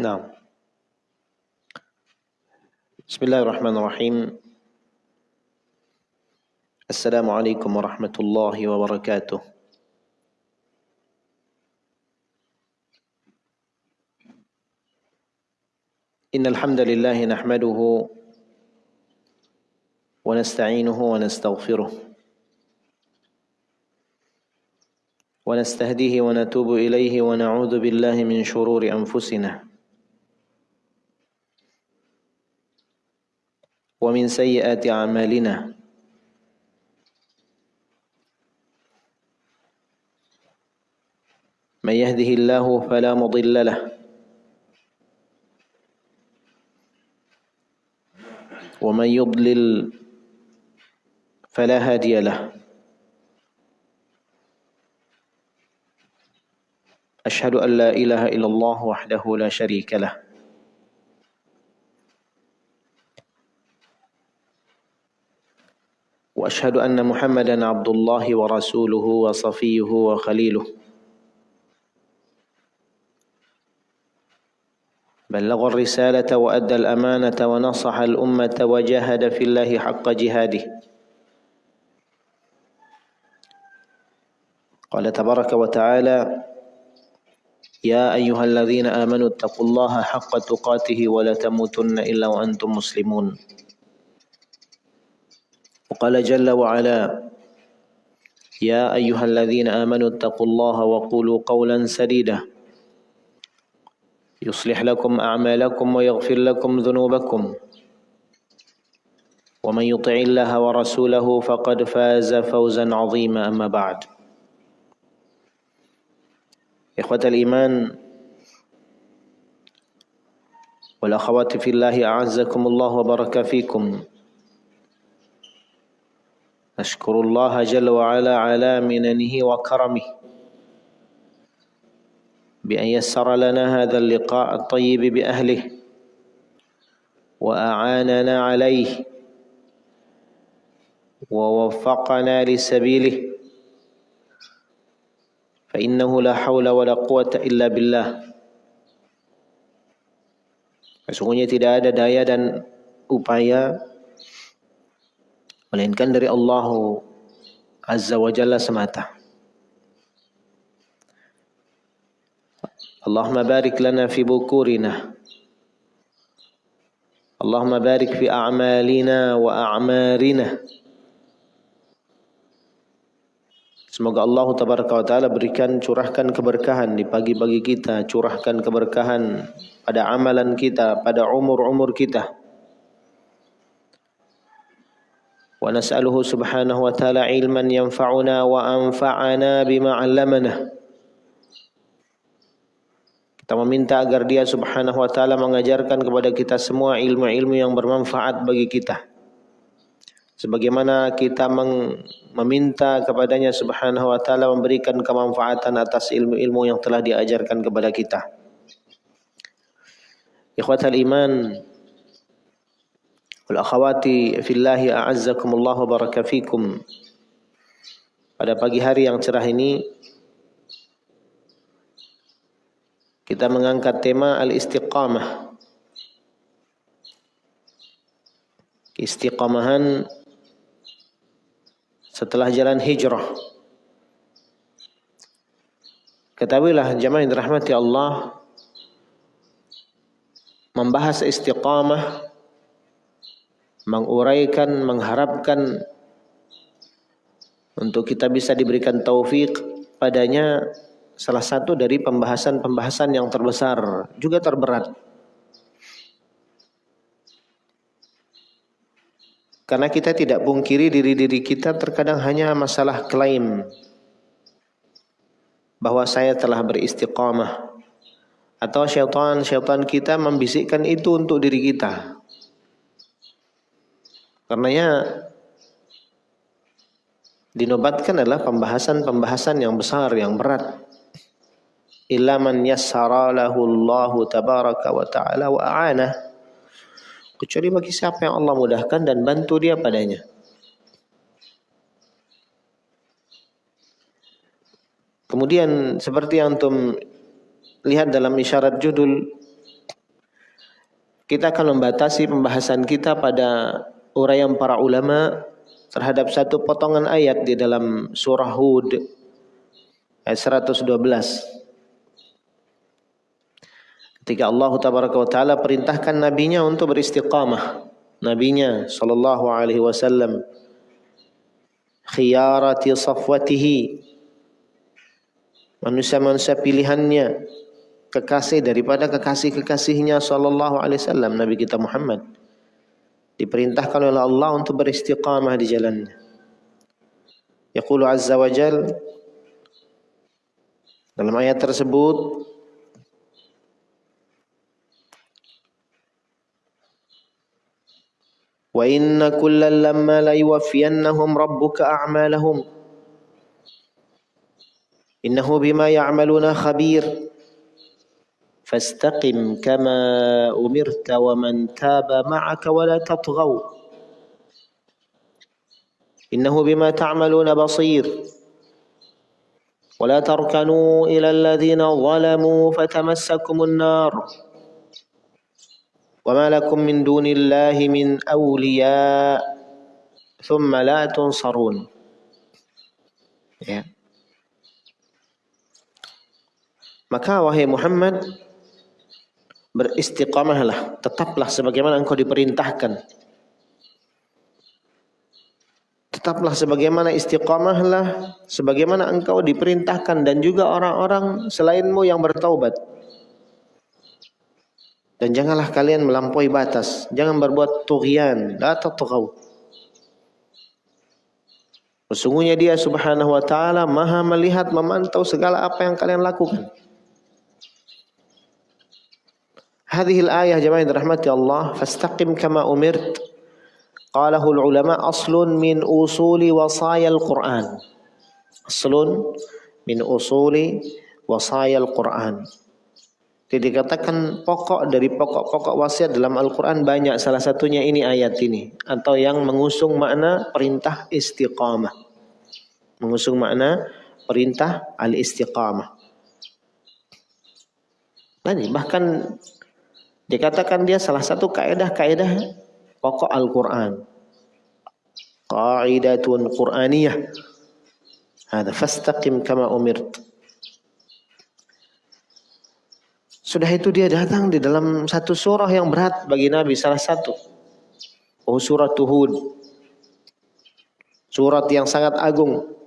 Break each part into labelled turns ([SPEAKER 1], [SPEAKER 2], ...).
[SPEAKER 1] نعم. بسم الله الرحمن الرحيم. السلام عليكم ورحمة الله وبركاته. إن الحمد لله نحمده ونستعينه ونستغفره ونستهديه ونتوب إليه ونعوذ بالله من شرور أنفسنا. ومن سيئات أعمالنا. من يهده الله فلا مضل له. ومن يضلل فلا هادي له. أشهد أن لا إله إلا الله وحده لا شريك له. وأشهد أن محمدا عبد الله ورسوله وصفيه وخليله. بلغ الرسالة وأدى الأمانة ونصح الأمة وجاهد في الله حق جهاده. قال تبارك وتعالى يا أيها الذين آمنوا اتقوا الله حق تقاته ولا تموتن إلا وأنتم مسلمون. وقال جل وعلا يا أيها الذين آمنوا اتقوا الله وقولوا قولا سديدا. يصلح لكم أعمالكم ويغفر لكم ذنوبكم. ومن يطع الله ورسوله فقد فاز فوزا عظيما أما بعد. إخوة الإيمان والأخوات في الله أعزكم الله وبارك فيكم. نشكر الله جل وعلا على مننه وكرمه بأن يسر لنا هذا اللقاء الطيب بأهله وأعاننا عليه ووفقنا لسبيله. فإنه لا حول ولا قوة إلا بالله. Sesungguhnya tidak ada daya dan upaya melainkan dari Allah Azza wa Jalla semata. Allahumma barik lana fi bukurina. Allahumma barik fi a'malina wa a'marina. Semoga Allah tabaraka wa taala berikan curahkan keberkahan di pagi-pagi kita, curahkan keberkahan pada amalan kita, pada umur-umur kita. ونسأله سبحانه وتعالى علما ينفعنا وأنفعنا بما علمنا Kita meminta agar dia subhanahu wa ta'ala mengajarkan kepada kita semua ilmu-ilmu yang bermanfaat bagi kita. Sebagaimana kita meminta kepadanya subhanahu wa ta'ala memberikan kemanfaatan atas ilmu-ilmu yang telah diajarkan kepada kita. Ikhwatal iman, wal akhawati fillahi a'azzakumullah wa baraka fikum. Pada pagi hari yang cerah ini kita mengangkat tema al-istiqamah. Istiqamahan setelah jalan hijrah. Ketahuilah jemaah yang dirahmati Allah membahas istiqamah menguraikan, mengharapkan untuk kita bisa diberikan taufik padanya salah satu dari pembahasan-pembahasan yang terbesar juga terberat. Karena kita tidak pungkiri diri-diri kita terkadang hanya masalah klaim bahwa saya telah beristiqamah atau syaitan-syaitan kita membisikkan itu untuk diri kita. Karenanya dinobatkan adalah pembahasan-pembahasan yang besar, yang berat. Illa man yassara lahu Allah tabaraka wa ta'ala wa a'ana. Kecuali bagi siapa yang Allah mudahkan dan bantu dia padanya. Kemudian seperti yang antum lihat dalam isyarat judul kita akan membatasi pembahasan kita pada uraian para ulama terhadap satu potongan ayat di dalam surah Hud ayat 112. Ketika Allah taala perintahkan nabinya untuk beristiqamah. Nabinya sallallahu alaihi wasallam khiyarati safwatihi manusia-manusia pilihannya kekasih daripada kekasih-kekasihnya sallallahu alaihi wasallam Nabi kita Muhammad diperintahkan oleh Allah untuk beristiqamah di jalannya. Yaqulu azza wa jal dalam ayat tersebut Wa inna kullal lamma la yuwaffiyannahum rabbuka a'malahum Innahu bima ya'maluna khabir فاستقم كما أمرت ومن تاب معك ولا تطغوا. إنه بما تعملون بصير. ولا تركنوا إلى الذين ظلموا فتمسكم النار. وما لكم من دون الله من أولياء ثم لا تنصرون. Yeah. Maka wahai Muhammad beristiqamahlah, tetaplah sebagaimana engkau diperintahkan. Tetaplah sebagaimana istiqamahlah, sebagaimana engkau diperintahkan dan juga orang-orang selainmu yang bertaubat. Dan janganlah kalian melampaui batas, jangan berbuat tughyan, la tatghaw. Sesungguhnya dia subhanahu wa ta'ala maha melihat, memantau segala apa yang kalian lakukan. Hadhil ayah jemaah yang dirahmati Allah, fastaqim kama umirt. Qalahul ulama aslun min usuli wasaya al-Quran. Aslun min usuli wasaya al-Quran. Jadi dikatakan pokok dari pokok-pokok wasiat dalam Al-Quran banyak. Salah satunya ini ayat ini. Atau yang mengusung makna perintah istiqamah. Mengusung makna perintah al-istiqamah. Bahkan Dikatakan dia salah satu kaidah-kaidah pokok Al-Quran. Qaidatun Qur'aniyah. Ada fastaqim kama umirt. Sudah itu dia datang di dalam satu surah yang berat bagi Nabi salah satu. Oh surat Hud. Surat yang sangat agung.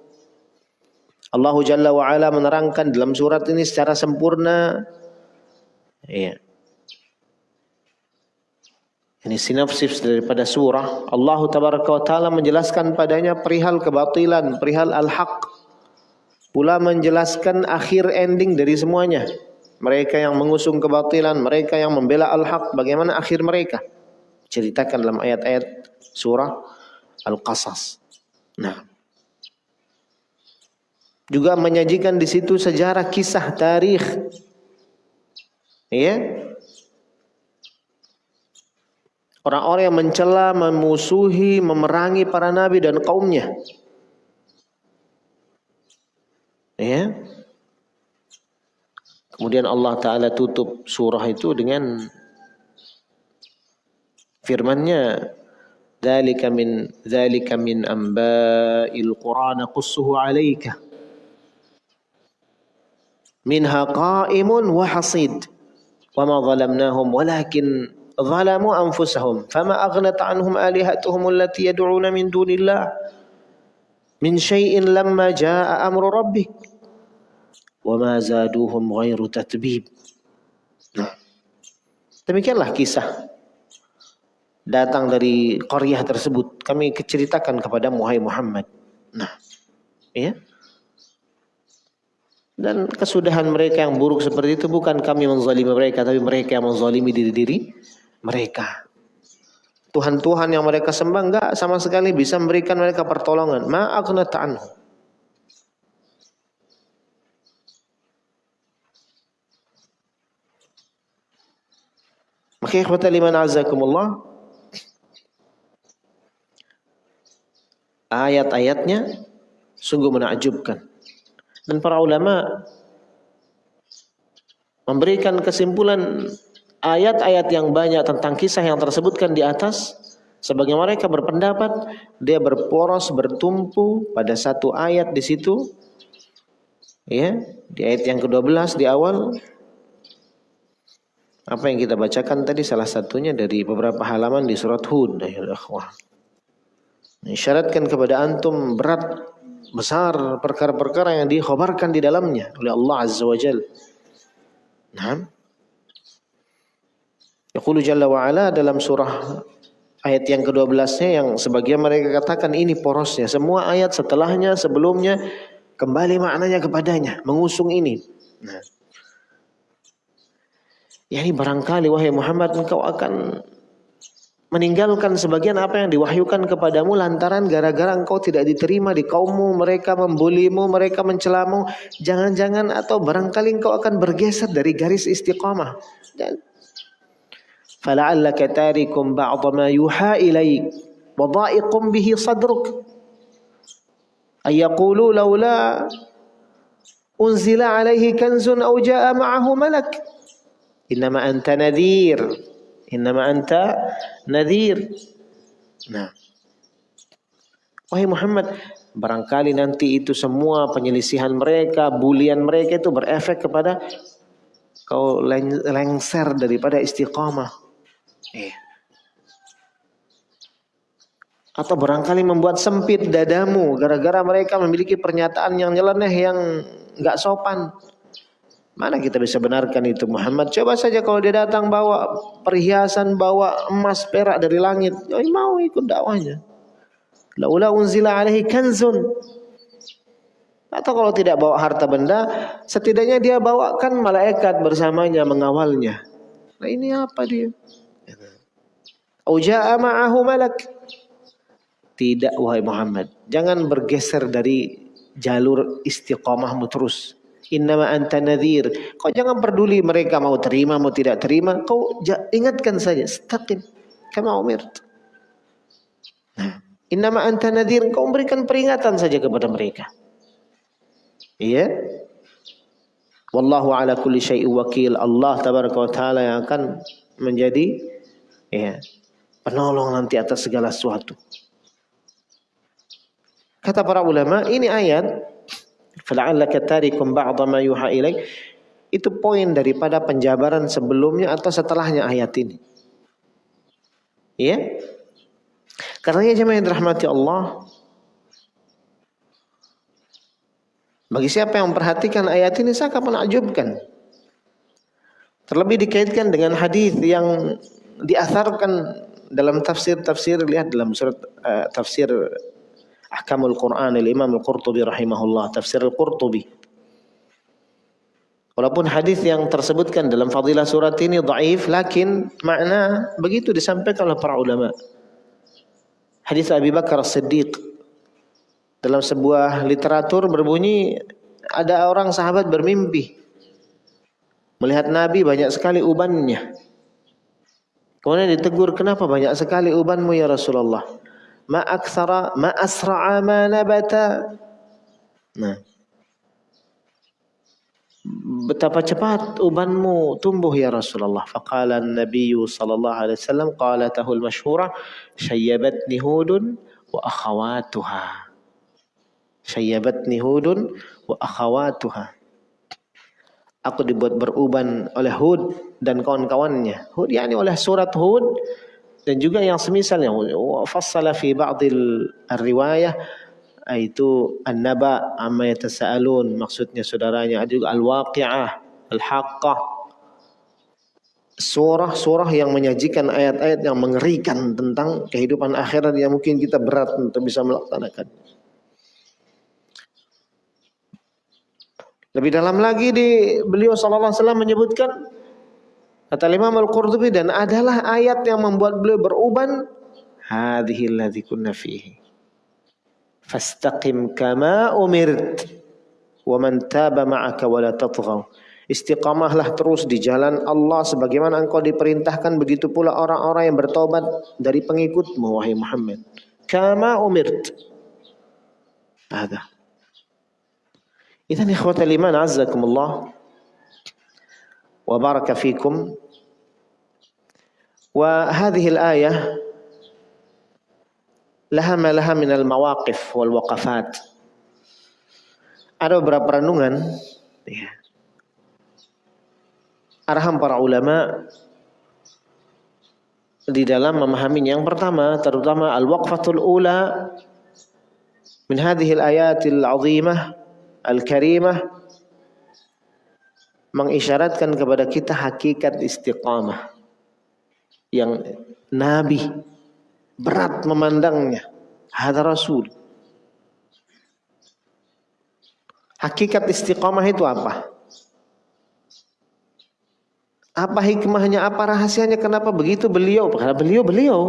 [SPEAKER 1] Allah Jalla wa ala menerangkan dalam surat ini secara sempurna. Iya. Ini sinopsis daripada surah. Allah tabaraka wa taala menjelaskan padanya perihal kebatilan, perihal al-haq. Pula menjelaskan akhir ending dari semuanya. Mereka yang mengusung kebatilan, mereka yang membela al-haq, bagaimana akhir mereka? Ceritakan dalam ayat-ayat surah Al-Qasas. Nah, juga menyajikan di situ sejarah kisah tarikh. Ya, Orang-orang yang mencela, memusuhi, memerangi para nabi dan kaumnya. Ya. Kemudian Allah Ta'ala tutup surah itu dengan firmannya dzalika min dzalika min amba'il qur'an qussuhu 'alaika minha qa'imun wa hasid wa ma zalamnahum walakin zalamu anfusahum fama aghnat anhum alihatuhum allati yad'una min dunillah min syai'in lamma jaa'a amru rabbik wama zaduhum ghairu tatbib nah demikianlah kisah datang dari qaryah tersebut. Kami ceritakan kepada Muhai Muhammad. Nah ya dan kesudahan mereka yang buruk seperti itu bukan kami menzalimi mereka tapi mereka yang menzalimi diri-diri mereka. Tuhan-Tuhan yang mereka sembah enggak sama sekali bisa memberikan mereka pertolongan. Ma'aghnat anhu. Maka ikhwata liman azakumullah ayat-ayatnya sungguh menakjubkan. Dan para ulama memberikan kesimpulan ayat-ayat yang banyak tentang kisah yang tersebutkan di atas sebagai mereka berpendapat dia berporos bertumpu pada satu ayat di situ. Ya di ayat yang ke-12 di awal. Apa yang kita bacakan tadi salah satunya dari beberapa halaman di surat Hud ya isyaratkan kepada antum berat besar perkara-perkara yang dikhabarkan di dalamnya oleh Allah Azza wa Jalla. Nah, Yaqulu Jalla wa Ala dalam surah ayat yang ke-12-nya yang sebagian mereka katakan ini porosnya. Semua ayat setelahnya, sebelumnya kembali maknanya kepadanya, mengusung ini. Nah. Ya ini barangkali wahai Muhammad engkau akan meninggalkan sebagian apa yang diwahyukan kepadamu lantaran gara-gara engkau tidak diterima di kaummu, mereka membulimu, mereka mencelamu, jangan-jangan atau barangkali engkau akan bergeser dari garis istiqamah. Dan فَلَعَلَّكَ تَارِكُمْ بَعْضَ مَا يُحَى إِلَيْكُ وَضَائِقُمْ بِهِ صَدْرُكُ sadruk لَوْ لَا أُنزِلَ عَلَيْهِ كَنْزٌ أَوْ جَاءَ مَعَهُ مَلَكُ إِنَّمَا أَنْتَ نَذِيرٌ إِنَّمَا أَنْتَ نَذِيرٌ نعم. nah wahai Muhammad barangkali nanti itu semua penyelisihan mereka bulian mereka itu berefek kepada kau lengser daripada istiqamah. Iya. Atau barangkali membuat sempit dadamu gara-gara mereka memiliki pernyataan yang nyeleneh yang nggak sopan. Mana kita bisa benarkan itu Muhammad? Coba saja kalau dia datang bawa perhiasan, bawa emas, perak dari langit. Ya mau ikut dakwahnya. Laula unzila alaihi kanzun. Atau kalau tidak bawa harta benda, setidaknya dia bawakan malaikat bersamanya mengawalnya. Nah ini apa dia? Uja'a ma'ahu malak. Tidak wahai Muhammad. Jangan bergeser dari jalur istiqamahmu terus. Innama anta nadhir. Kau jangan peduli mereka mau terima mau tidak terima. Kau ingatkan saja. Staqim. Kama umirt. Nah. Innama anta nadhir. Kau berikan peringatan saja kepada mereka. Iya. Wallahu ala kulli syai'in wakil. Allah tabaraka wa ta'ala yang akan menjadi ya, penolong nanti atas segala sesuatu. Kata para ulama, ini ayat fala'allaka tarikum ba'dha ma yuha ilaik itu poin daripada penjabaran sebelumnya atau setelahnya ayat ini. Ya? Karena jemaah yang dirahmati Allah, bagi siapa yang memperhatikan ayat ini sangat menakjubkan. Terlebih dikaitkan dengan hadis yang diasarkan dalam tafsir-tafsir lihat dalam surat uh, tafsir Ahkamul Quran Imam Al-Qurtubi rahimahullah tafsir Al-Qurtubi Walaupun hadis yang tersebutkan dalam fadilah surat ini dhaif lakin makna begitu disampaikan oleh para ulama. Hadis Abi Bakar As-Siddiq dalam sebuah literatur berbunyi ada orang sahabat bermimpi melihat Nabi banyak sekali ubannya. Kemudian ditegur, kenapa banyak sekali ubanmu ya Rasulullah? Ma aktsara ma asra'a ma nabata. Nah. Betapa cepat ubanmu tumbuh ya Rasulullah. Faqala an-nabiy sallallahu alaihi wasallam qalatahu al-masyhurah syayyabatni hudun wa akhawatuha. Syayyabatni hudun wa akhawatuha. Aku dibuat beruban oleh Hud dan kawan-kawannya. Hud yakni oleh surat Hud dan juga yang semisalnya. Fassala fi ba'dil riwayah itu an-naba amma yatasaalun maksudnya saudaranya ada juga al-waqi'ah al-haqqah surah-surah yang menyajikan ayat-ayat yang mengerikan tentang kehidupan akhirat yang mungkin kita berat untuk bisa melaksanakan. Lebih dalam lagi di beliau sallallahu alaihi wasallam menyebutkan Kata Imam Al-Qurtubi dan adalah ayat yang membuat beliau beruban hadhihi allazi kunna fihi. Fastaqim kama umirt wa man taba ma'aka wa la tatghaw. Istiqamahlah terus di jalan Allah sebagaimana engkau diperintahkan begitu pula orang-orang yang bertobat dari pengikutmu wahai Muhammad. Kama umirt. Ada. Idan ikhwatal iman azzakumullah. وبارك فيكم وهذه الآية لها ما لها من المواقف والوقفات ada beberapa renungan ya. arahan para ulama di dalam memahami yang pertama terutama al-waqfatul ula min hadhihi al-ayatil azimah al-karimah mengisyaratkan kepada kita hakikat istiqamah yang nabi berat memandangnya hadza rasul hakikat istiqamah itu apa apa hikmahnya, apa rahasianya, kenapa begitu beliau? Karena beliau beliau.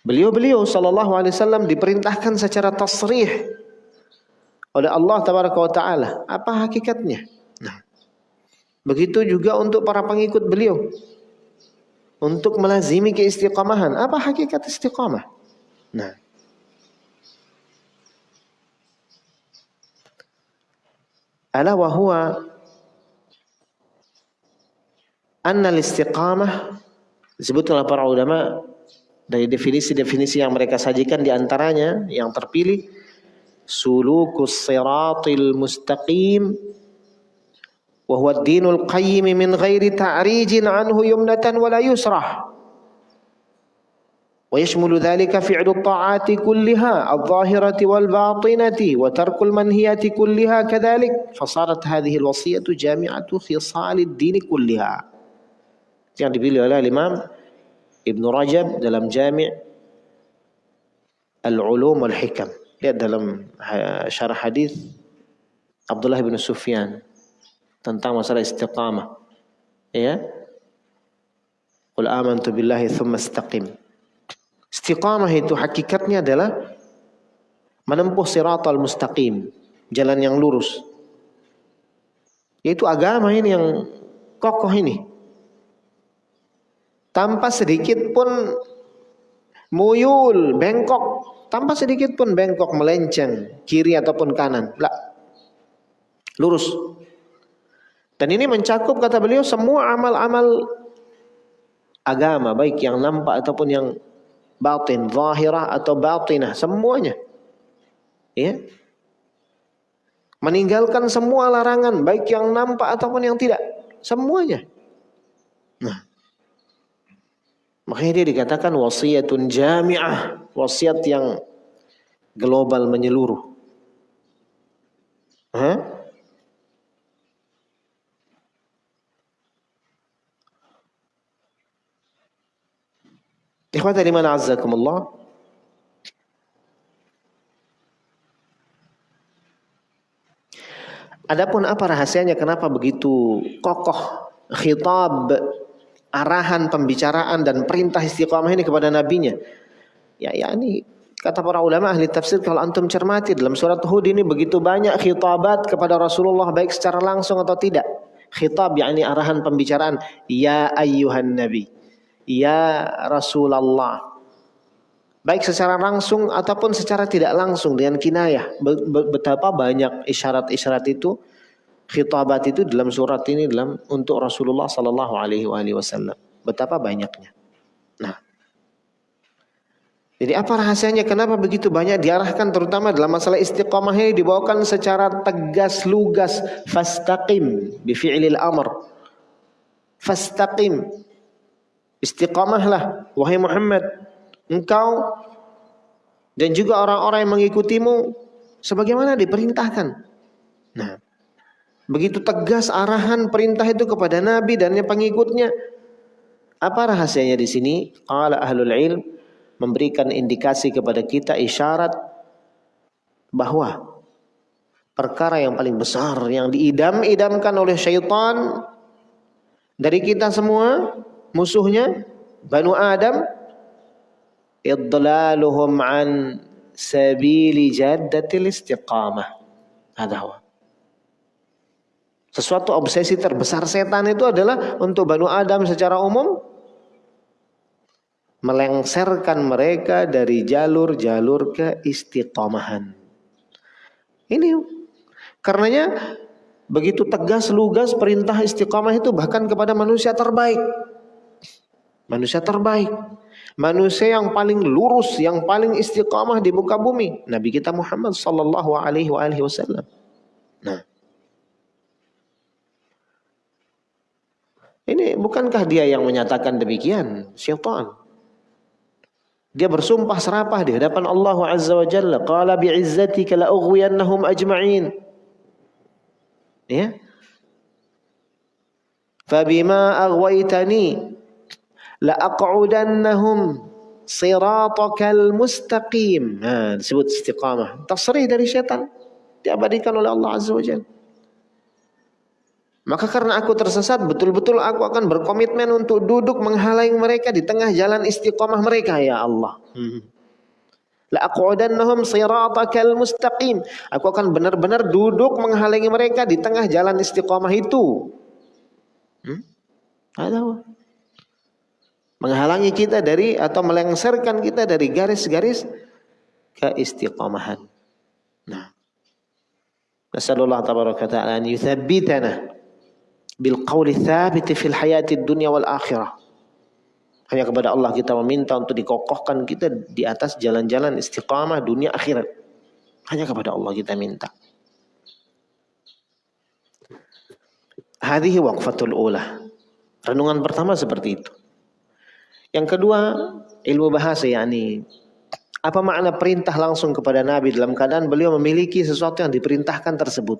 [SPEAKER 1] Beliau beliau sallallahu alaihi wasallam diperintahkan secara tasrih oleh Allah tabaraka wa taala. Apa hakikatnya? Begitu juga untuk para pengikut beliau. Untuk melazimi keistiqamahan. Apa hakikat istiqamah? Nah. Ala wa huwa anna istiqamah disebutkan para ulama dari definisi-definisi yang mereka sajikan di antaranya yang terpilih sulukus siratil mustaqim وهو الدين القيم من غير تعريج عنه يمنة ولا يسرة. ويشمل ذلك فعل الطاعات كلها الظاهرة والباطنة وترك المنهيات كلها كذلك. فصارت هذه الوصية جامعة خصال الدين كلها. يعني بيقول الإمام ابن رجب دلم جامع العلوم والحكم لأن دلم شرح حديث عبد الله بن سفيان tentang masalah istiqamah. Ya. Qul amantu billahi thumma istaqim. Istiqamah itu hakikatnya adalah menempuh siratal mustaqim, jalan yang lurus. Yaitu agama ini yang kokoh ini tanpa sedikit pun muyul, bengkok, tanpa sedikit pun bengkok melenceng kiri ataupun kanan. Lah. Lurus. Dan ini mencakup kata beliau semua amal-amal agama baik yang nampak ataupun yang batin, zahirah atau batinah, semuanya. Ya. Meninggalkan semua larangan baik yang nampak ataupun yang tidak, semuanya. Nah, Makanya dia dikatakan wasiatun jami'ah, wasiat yang global menyeluruh. Hah? Ikhwata liman azzakumullah. Adapun apa rahasianya kenapa begitu kokoh khitab arahan pembicaraan dan perintah istiqamah ini kepada nabinya. Ya, ya ini kata para ulama ahli tafsir kalau antum cermati dalam surat Hud ini begitu banyak khitabat kepada Rasulullah baik secara langsung atau tidak. Khitab yakni arahan pembicaraan ya ayyuhan nabi. Ya Rasulullah. Baik secara langsung ataupun secara tidak langsung dengan kinayah. Betapa banyak isyarat-isyarat itu khitabat itu dalam surat ini dalam untuk Rasulullah sallallahu alaihi wasallam. Betapa banyaknya. Nah. Jadi apa rahasianya kenapa begitu banyak diarahkan terutama dalam masalah istiqamah ini dibawakan secara tegas lugas fastaqim fi'lil amr. Fastaqim. Istiqamahlah wahai Muhammad engkau dan juga orang-orang yang mengikutimu sebagaimana diperintahkan. Nah, Begitu tegas arahan perintah itu kepada Nabi dan pengikutnya. Apa rahasianya di sini? Qala ahlul ilm memberikan indikasi kepada kita isyarat bahwa perkara yang paling besar yang diidam-idamkan oleh syaitan dari kita semua musuhnya Banu Adam idlaluhum an sabili jaddatil istiqamah. Ada sesuatu obsesi terbesar setan itu adalah untuk Banu Adam secara umum melengserkan mereka dari jalur-jalur keistiqomahan. Ini karenanya begitu tegas lugas perintah istiqomah itu bahkan kepada manusia terbaik. Manusia terbaik. Manusia yang paling lurus, yang paling istiqamah di muka bumi. Nabi kita Muhammad sallallahu alaihi wasallam. Nah. Ini bukankah dia yang menyatakan demikian? Syaitan. Dia bersumpah serapah di hadapan Allah Azza wa Jalla. Qala bi'izzatika la ughwiyannahum ajma'in. Ya. Fabima aghwaytani la aq'udannahum siratakal mustaqim. Nah, disebut istiqamah. Tasrih dari syaitan. Diabadikan oleh Allah Azza wa. Maka karena aku tersesat, betul-betul aku akan berkomitmen untuk duduk menghalangi mereka di tengah jalan istiqomah mereka, ya Allah. Hmm. La aq'udannahum siratakal mustaqim. Aku akan benar-benar duduk menghalangi mereka di tengah jalan istiqomah itu. Hmm? Ada Menghalangi kita dari atau melengsarkan kita dari garis-garis keistiqomahan. Nah. Tabaraka ta'ala an yuthabbitana bil qawli thabiti fil hayati dunya wal akhirah. Hanya kepada Allah kita meminta untuk dikokohkan kita di atas jalan-jalan istiqamah dunia akhirat. Hanya kepada Allah kita minta. Hadhihi waqfatul ula. Renungan pertama seperti itu. Yang kedua, ilmu bahasa yakni apa makna perintah langsung kepada Nabi dalam keadaan beliau memiliki sesuatu yang diperintahkan tersebut.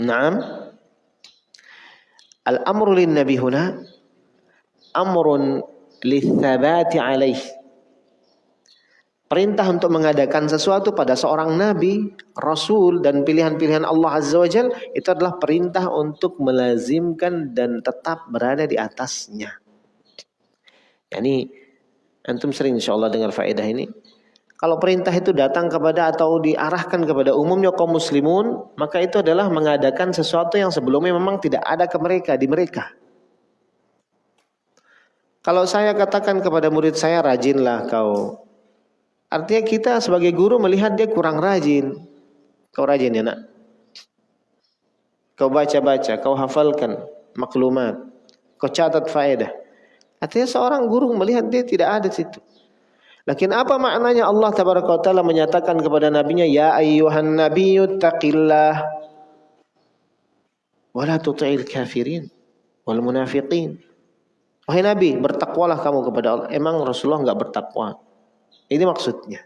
[SPEAKER 1] Naam. Al-amru lin nabi huna amrun lithabati alaih. Perintah untuk mengadakan sesuatu pada seorang nabi, rasul dan pilihan-pilihan Allah Azza wa Jal itu adalah perintah untuk melazimkan dan tetap berada di atasnya. Yani antum sering insyaallah dengar faedah ini. Kalau perintah itu datang kepada atau diarahkan kepada umumnya kaum muslimun, maka itu adalah mengadakan sesuatu yang sebelumnya memang tidak ada ke mereka di mereka. Kalau saya katakan kepada murid saya rajinlah kau. Artinya kita sebagai guru melihat dia kurang rajin. Kau rajin ya nak? Kau baca-baca, kau hafalkan maklumat, kau catat faedah. Artinya seorang guru melihat dia tidak ada situ. Lakin apa maknanya Allah tabaraka taala menyatakan kepada nabinya ya ayyuhan nabiyyu taqillah wa la tuti'il kafirin wal munafiqin. Wahai Nabi, bertakwalah kamu kepada Allah. Emang Rasulullah enggak bertakwa? Ini maksudnya.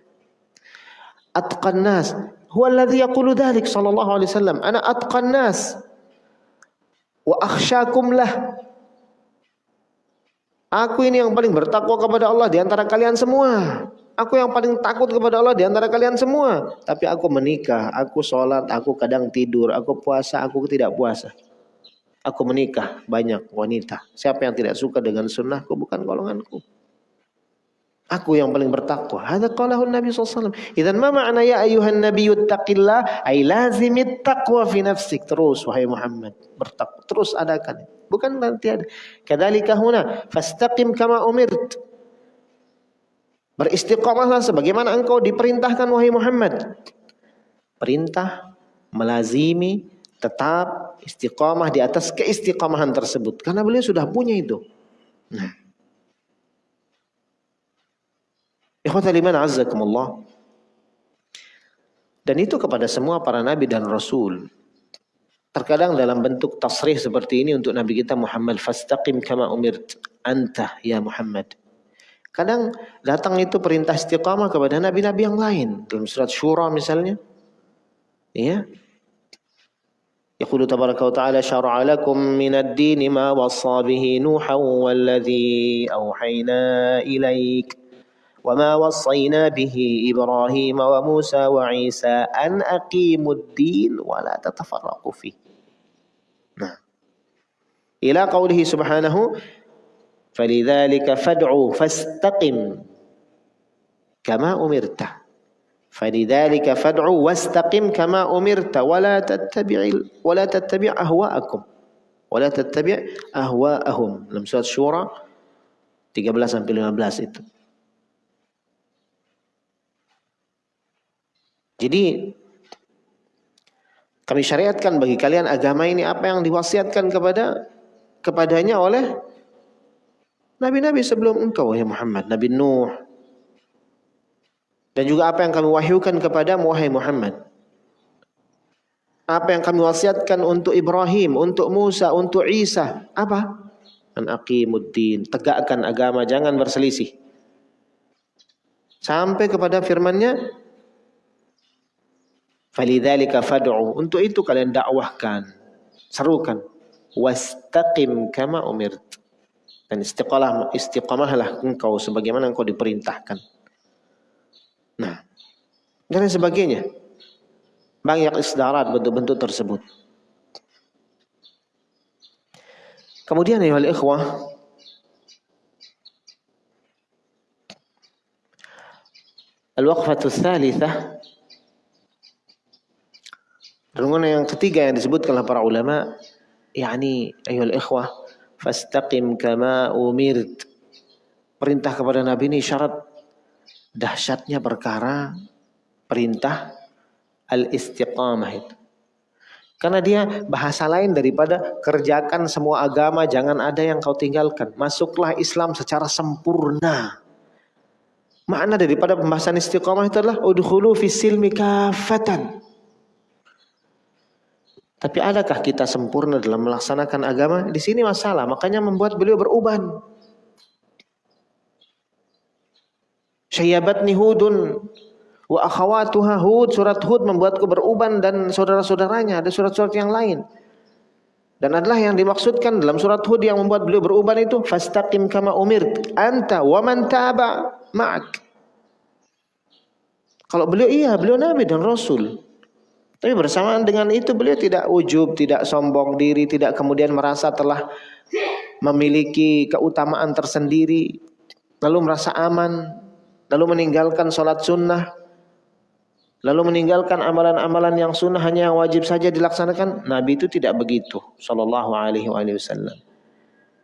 [SPEAKER 1] Atqan nas huwa alladhi yaqulu dhalik sallallahu alaihi wasallam. Ana atqan nas wa akhsyakum lah. Aku ini yang paling bertakwa kepada Allah di antara kalian semua. Aku yang paling takut kepada Allah di antara kalian semua. Tapi aku menikah, aku sholat, aku kadang tidur, aku puasa, aku tidak puasa. Aku menikah banyak wanita. Siapa yang tidak suka dengan sunnahku bukan golonganku. Aku yang paling bertakwa. Hadza qalahu Nabi SAW. Idan ma ma'na ya ayuhan Nabi yuttaqillah ay taqwa fi nafsik. Terus wahai Muhammad, bertakwa. Terus adakan. Bukan nanti ada. Kadzalika huna fastaqim kama umirt. Beristiqamahlah sebagaimana engkau diperintahkan wahai Muhammad. Perintah melazimi tetap istiqamah di atas keistiqamahan tersebut karena beliau sudah punya itu. Nah. Ikhwatal iman azzakumullah. Dan itu kepada semua para nabi dan rasul. Terkadang dalam bentuk tasrih seperti ini untuk Nabi kita Muhammad fastaqim kama umirt anta ya Muhammad. Kadang datang itu perintah istiqamah kepada nabi-nabi yang lain dalam surat Syura misalnya. Ya. يقول تبارك وتعالى شرع لكم من الدين ما وصى به نوحا والذي أوحينا إليك وما وصينا به إبراهيم وموسى وعيسى أن أقيموا الدين ولا تتفرقوا فيه. نعم. إلى قوله سبحانه فلذلك فادعوا فاستقم كما أمرت. فلذلك فادعوا واستقم كما أمرت ولا تتبع ولا تتبع أهواءكم. ولا تتبع أهواءهم. Surat Syura 13 sampai 15 itu. Jadi Kami syariatkan bagi kalian agama ini apa yang diwasiatkan kepada kepadanya oleh nabi-nabi sebelum engkau ya Muhammad, Nabi Nuh. Dan juga apa yang kami wahyukan kepada wahai Muhammad. Apa yang kami wasiatkan untuk Ibrahim, untuk Musa, untuk Isa? Apa? An aqimuddin, tegakkan agama, jangan berselisih. Sampai kepada firman-Nya, "Falidzalika fad'u." Untuk itu kalian dakwahkan, serukan. Wastaqim kama umirt. Dan istiqamah istiqamahlah engkau sebagaimana engkau diperintahkan. Nah, dan sebagainya. Banyak isdarat bentuk-bentuk tersebut. Kemudian ya ikhwah Al-waqfatu tsalitsah Renungan yang ketiga yang disebutkan oleh para ulama yakni ayuhal ikhwah fastaqim kama umirt perintah kepada nabi ini syarat dahsyatnya perkara perintah al-istiqamah itu. Karena dia bahasa lain daripada kerjakan semua agama, jangan ada yang kau tinggalkan. Masuklah Islam secara sempurna. Makna daripada pembahasan istiqamah itu adalah udhulu fisilmi kafatan. Tapi adakah kita sempurna dalam melaksanakan agama? Di sini masalah, makanya membuat beliau beruban. Syayabatni hudun Wa akhawatuha Hud, surat Hud membuatku beruban dan saudara-saudaranya, ada surat-surat yang lain. Dan adalah yang dimaksudkan dalam surat Hud yang membuat beliau beruban itu fastaqim kama umir anta wa man taba ma'ak. Kalau beliau iya, beliau nabi dan rasul. Tapi bersamaan dengan itu beliau tidak ujub, tidak sombong diri, tidak kemudian merasa telah memiliki keutamaan tersendiri, lalu merasa aman, lalu meninggalkan sholat sunnah, lalu meninggalkan amalan-amalan yang sunnah hanya wajib saja dilaksanakan. Nabi itu tidak begitu sallallahu alaihi wasallam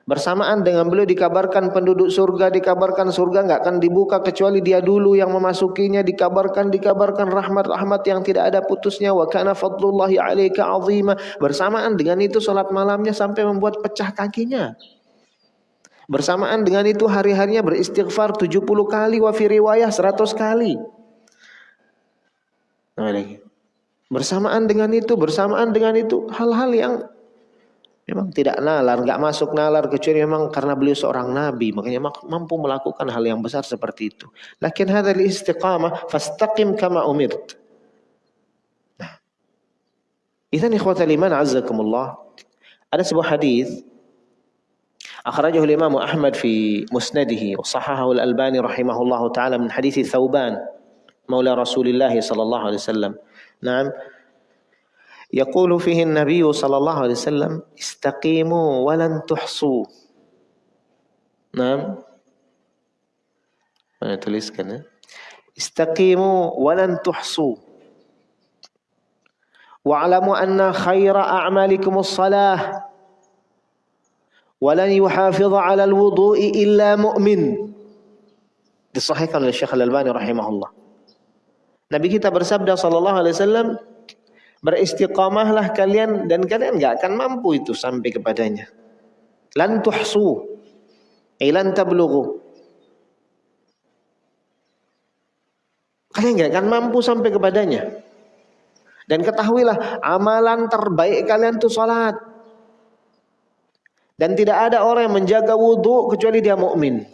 [SPEAKER 1] bersamaan dengan beliau dikabarkan penduduk surga dikabarkan surga nggak akan dibuka kecuali dia dulu yang memasukinya. Dikabarkan dikabarkan rahmat-rahmat yang tidak ada putusnya. Wa kana fadlullahi alaika azima. Bersamaan dengan itu salat malamnya sampai membuat pecah kakinya. Bersamaan dengan itu hari-harinya beristighfar 70 kali wa fi riwayah 100 kali. Bersamaan dengan itu, bersamaan dengan itu hal-hal yang memang tidak nalar, nggak masuk nalar kecuali memang karena beliau seorang nabi, makanya mampu melakukan hal yang besar seperti itu. Lakin hadzal istiqamah fastaqim kama umirt. Nah. Idzan ikhwatal iman azzakumullah. Ada sebuah hadis أخرجه الإمام أحمد في مسنده وصححه الألباني رحمه الله تعالى من حديث ثوبان مولى رسول الله صلى الله عليه وسلم نعم يقول فيه النبي صلى الله عليه وسلم استقيموا ولن تحصوا. نعم. mana tuliskan استقيموا ولن تحصوا. واعلموا أن خير أعمالكم الصلاة. ولن يحافظ على الوضوء إلا مؤمن. Disahihkan oleh Syekh Al-Albani rahimahullah. Nabi kita bersabda sallallahu alaihi wasallam beristiqamahlah kalian dan kalian enggak akan mampu itu sampai kepadanya. Lan tuhsu. Ilan tablughu. Kalian enggak akan mampu sampai kepadanya. Dan ketahuilah amalan terbaik kalian itu salat. Dan tidak ada orang yang menjaga wudhu kecuali dia mukmin.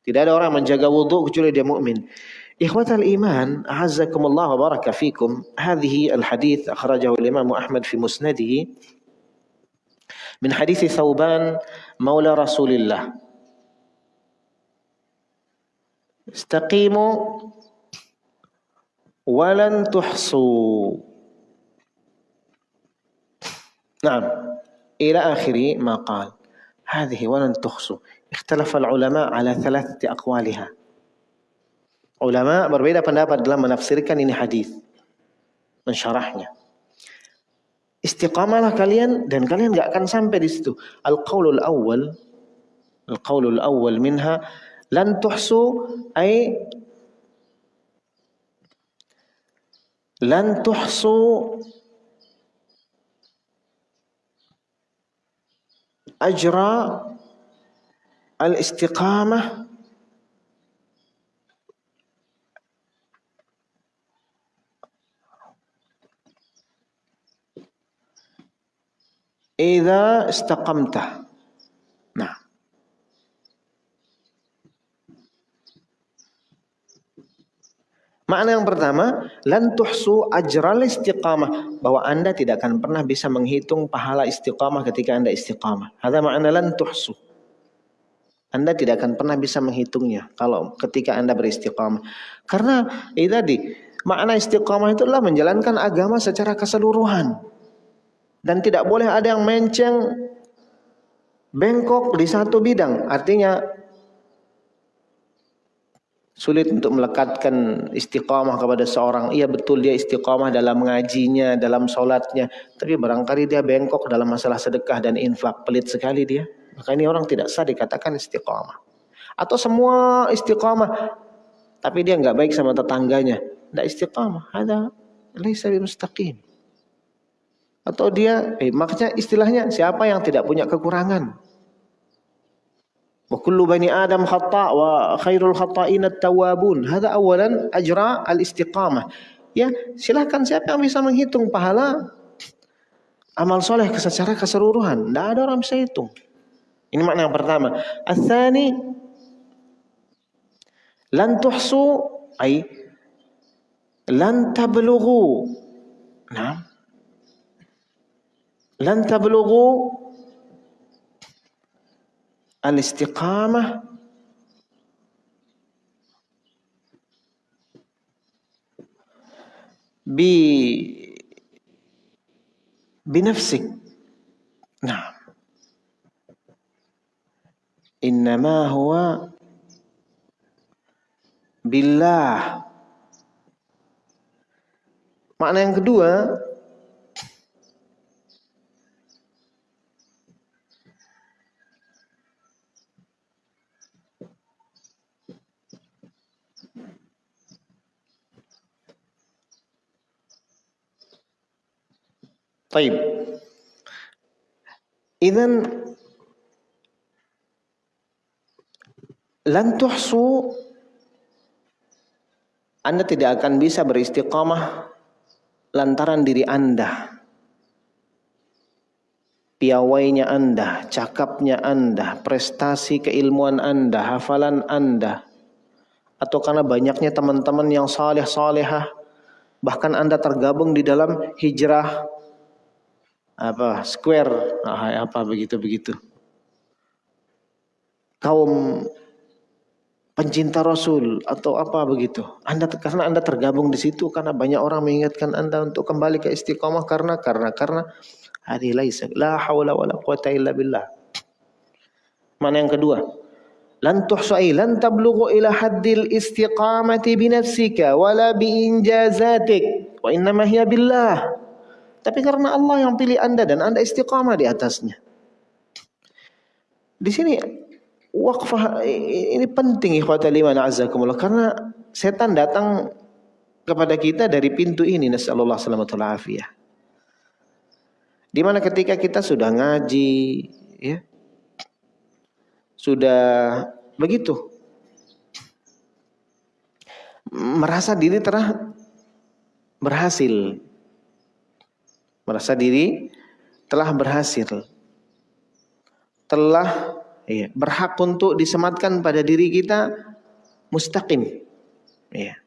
[SPEAKER 1] Tidak ada orang yang menjaga wudhu kecuali dia mukmin. إخوة الإيمان أعزكم الله وبارك فيكم. هذه الحديث أخرجه الإمام أحمد في مسنده من حديث ثوبان مولى رسول الله. استقيموا ولن تحصوا. نعم إلى آخر ما قال. هذه ولن تحصوا. اختلف العلماء على ثلاثة أقوالها. Ulama berbeda pendapat dalam menafsirkan ini hadis, mensyarahnya. Istiqamalah kalian dan kalian gak akan sampai di situ. Al-qaulul awal, al-qaulul awal minha lan tuhsu ay lan tuhsu ajra al-istiqamah idza istaqamta. Nah. Makna yang pertama, lan tuhsu ajral istiqamah, bahwa Anda tidak akan pernah bisa menghitung pahala istiqamah ketika Anda istiqamah. Ada makna lan tuhsu. Anda tidak akan pernah bisa menghitungnya kalau ketika Anda beristiqamah. Karena itu tadi, makna istiqamah itu adalah menjalankan agama secara keseluruhan. Dan tidak boleh ada yang menceng bengkok di satu bidang. Artinya sulit untuk melekatkan istiqamah kepada seorang. Iya betul dia istiqamah dalam mengajinya, dalam solatnya. Tapi barangkali dia bengkok dalam masalah sedekah dan infak. Pelit sekali dia. Maka ini orang tidak sah dikatakan istiqamah. Atau semua istiqamah. Tapi dia nggak baik sama tetangganya. Tidak istiqamah. Ada laisa mustaqim. Atau dia, eh, makanya istilahnya siapa yang tidak punya kekurangan? Wa bani Adam khata' wa khairul khata'in at-tawwabun. Hada awalan ajra al-istiqamah. Ya, silahkan siapa yang bisa menghitung pahala amal soleh secara keseluruhan. Tidak ada orang bisa hitung. Ini makna yang pertama. Al-thani lan tuhsu ay lan tablughu. Nah, لن تبلغوا الاستقامة. بنفسك. نعم. إنما هو بالله. Makna yang kedua, طيب إذا لن تحصوا Anda tidak akan bisa beristiqamah lantaran diri Anda. Piawainya Anda, cakapnya Anda, prestasi keilmuan Anda, hafalan Anda. Atau karena banyaknya teman-teman yang saleh-salehah. Bahkan Anda tergabung di dalam hijrah apa square apa begitu begitu. Kaum pencinta Rasul atau apa begitu. Anda karena anda tergabung di situ karena banyak orang mengingatkan anda untuk kembali ke istiqomah karena karena karena hari laisa la haula wala quwata illa billah. Mana yang kedua? Lan tuhsai lan tablughu ila haddil istiqamati bi nafsika wala bi injazatik wa innama hiya billah tapi karena Allah yang pilih Anda dan Anda istiqamah di atasnya. Di sini wakfah ini penting ikhwatal iman azakumullah karena setan datang kepada kita dari pintu ini nasallallahu salamatul afiyah. Di mana ketika kita sudah ngaji ya sudah begitu merasa diri telah berhasil merasa diri telah berhasil. Telah ya, berhak untuk disematkan pada diri kita mustaqim. Ya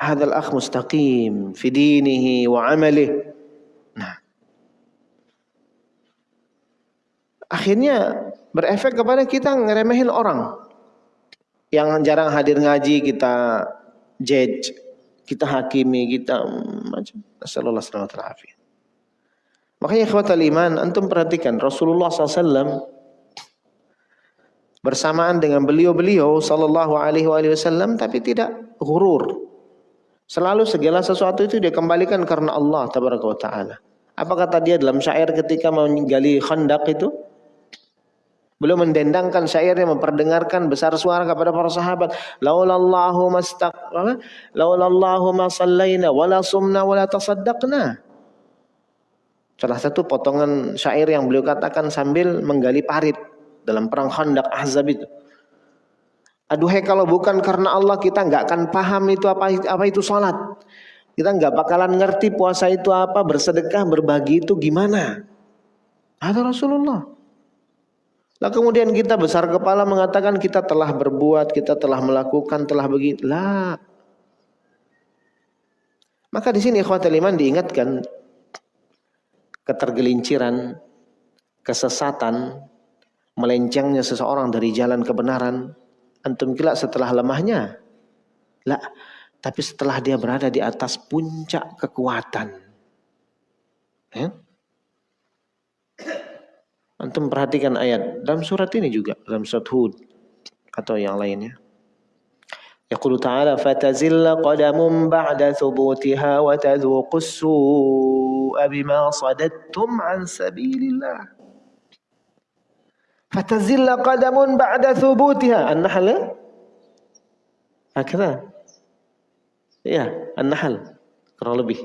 [SPEAKER 1] hadzal akh mustaqim fi dinihi wa amalihi. Nah. Akhirnya berefek kepada kita ngeremehin orang. Yang jarang hadir ngaji kita judge kita hakimi kita macam Nasallallahu alaihi Makanya ikhwatal iman, antum perhatikan Rasulullah SAW bersamaan dengan beliau-beliau sallallahu alaihi wasallam tapi tidak gurur. Selalu segala sesuatu itu dia kembalikan karena Allah taala. Apa kata dia dalam syair ketika menggali khandak itu? Belum mendendangkan syairnya memperdengarkan besar suara kepada para sahabat. Laulallahu mastaq laulallahu ma sallaina wala sumna wala tasaddaqna. Salah satu potongan syair yang beliau katakan sambil menggali parit dalam perang Khandaq Ahzab itu. Aduhai kalau bukan karena Allah kita nggak akan paham itu apa apa itu salat. Kita nggak bakalan ngerti puasa itu apa, bersedekah, berbagi itu gimana. Ada Rasulullah. Lah kemudian kita besar kepala mengatakan kita telah berbuat, kita telah melakukan, telah begitu. Lah. Maka di sini ikhwatul iman diingatkan ketergelinciran, kesesatan, melencengnya seseorang dari jalan kebenaran. Antum kira setelah lemahnya? Lah, tapi setelah dia berada di atas puncak kekuatan. Ya? Antum perhatikan ayat dalam surat ini juga dalam surat Hud atau yang lainnya. Yaqulu ta'ala fatazilla qadamun ba'da thubutiha wa tadhuqu as-su'a bima sadattum an sabilillah. Fatazilla qadamun ba'da thubutiha. An-Nahl. Hakada. Ya, An-Nahl. Kurang lebih.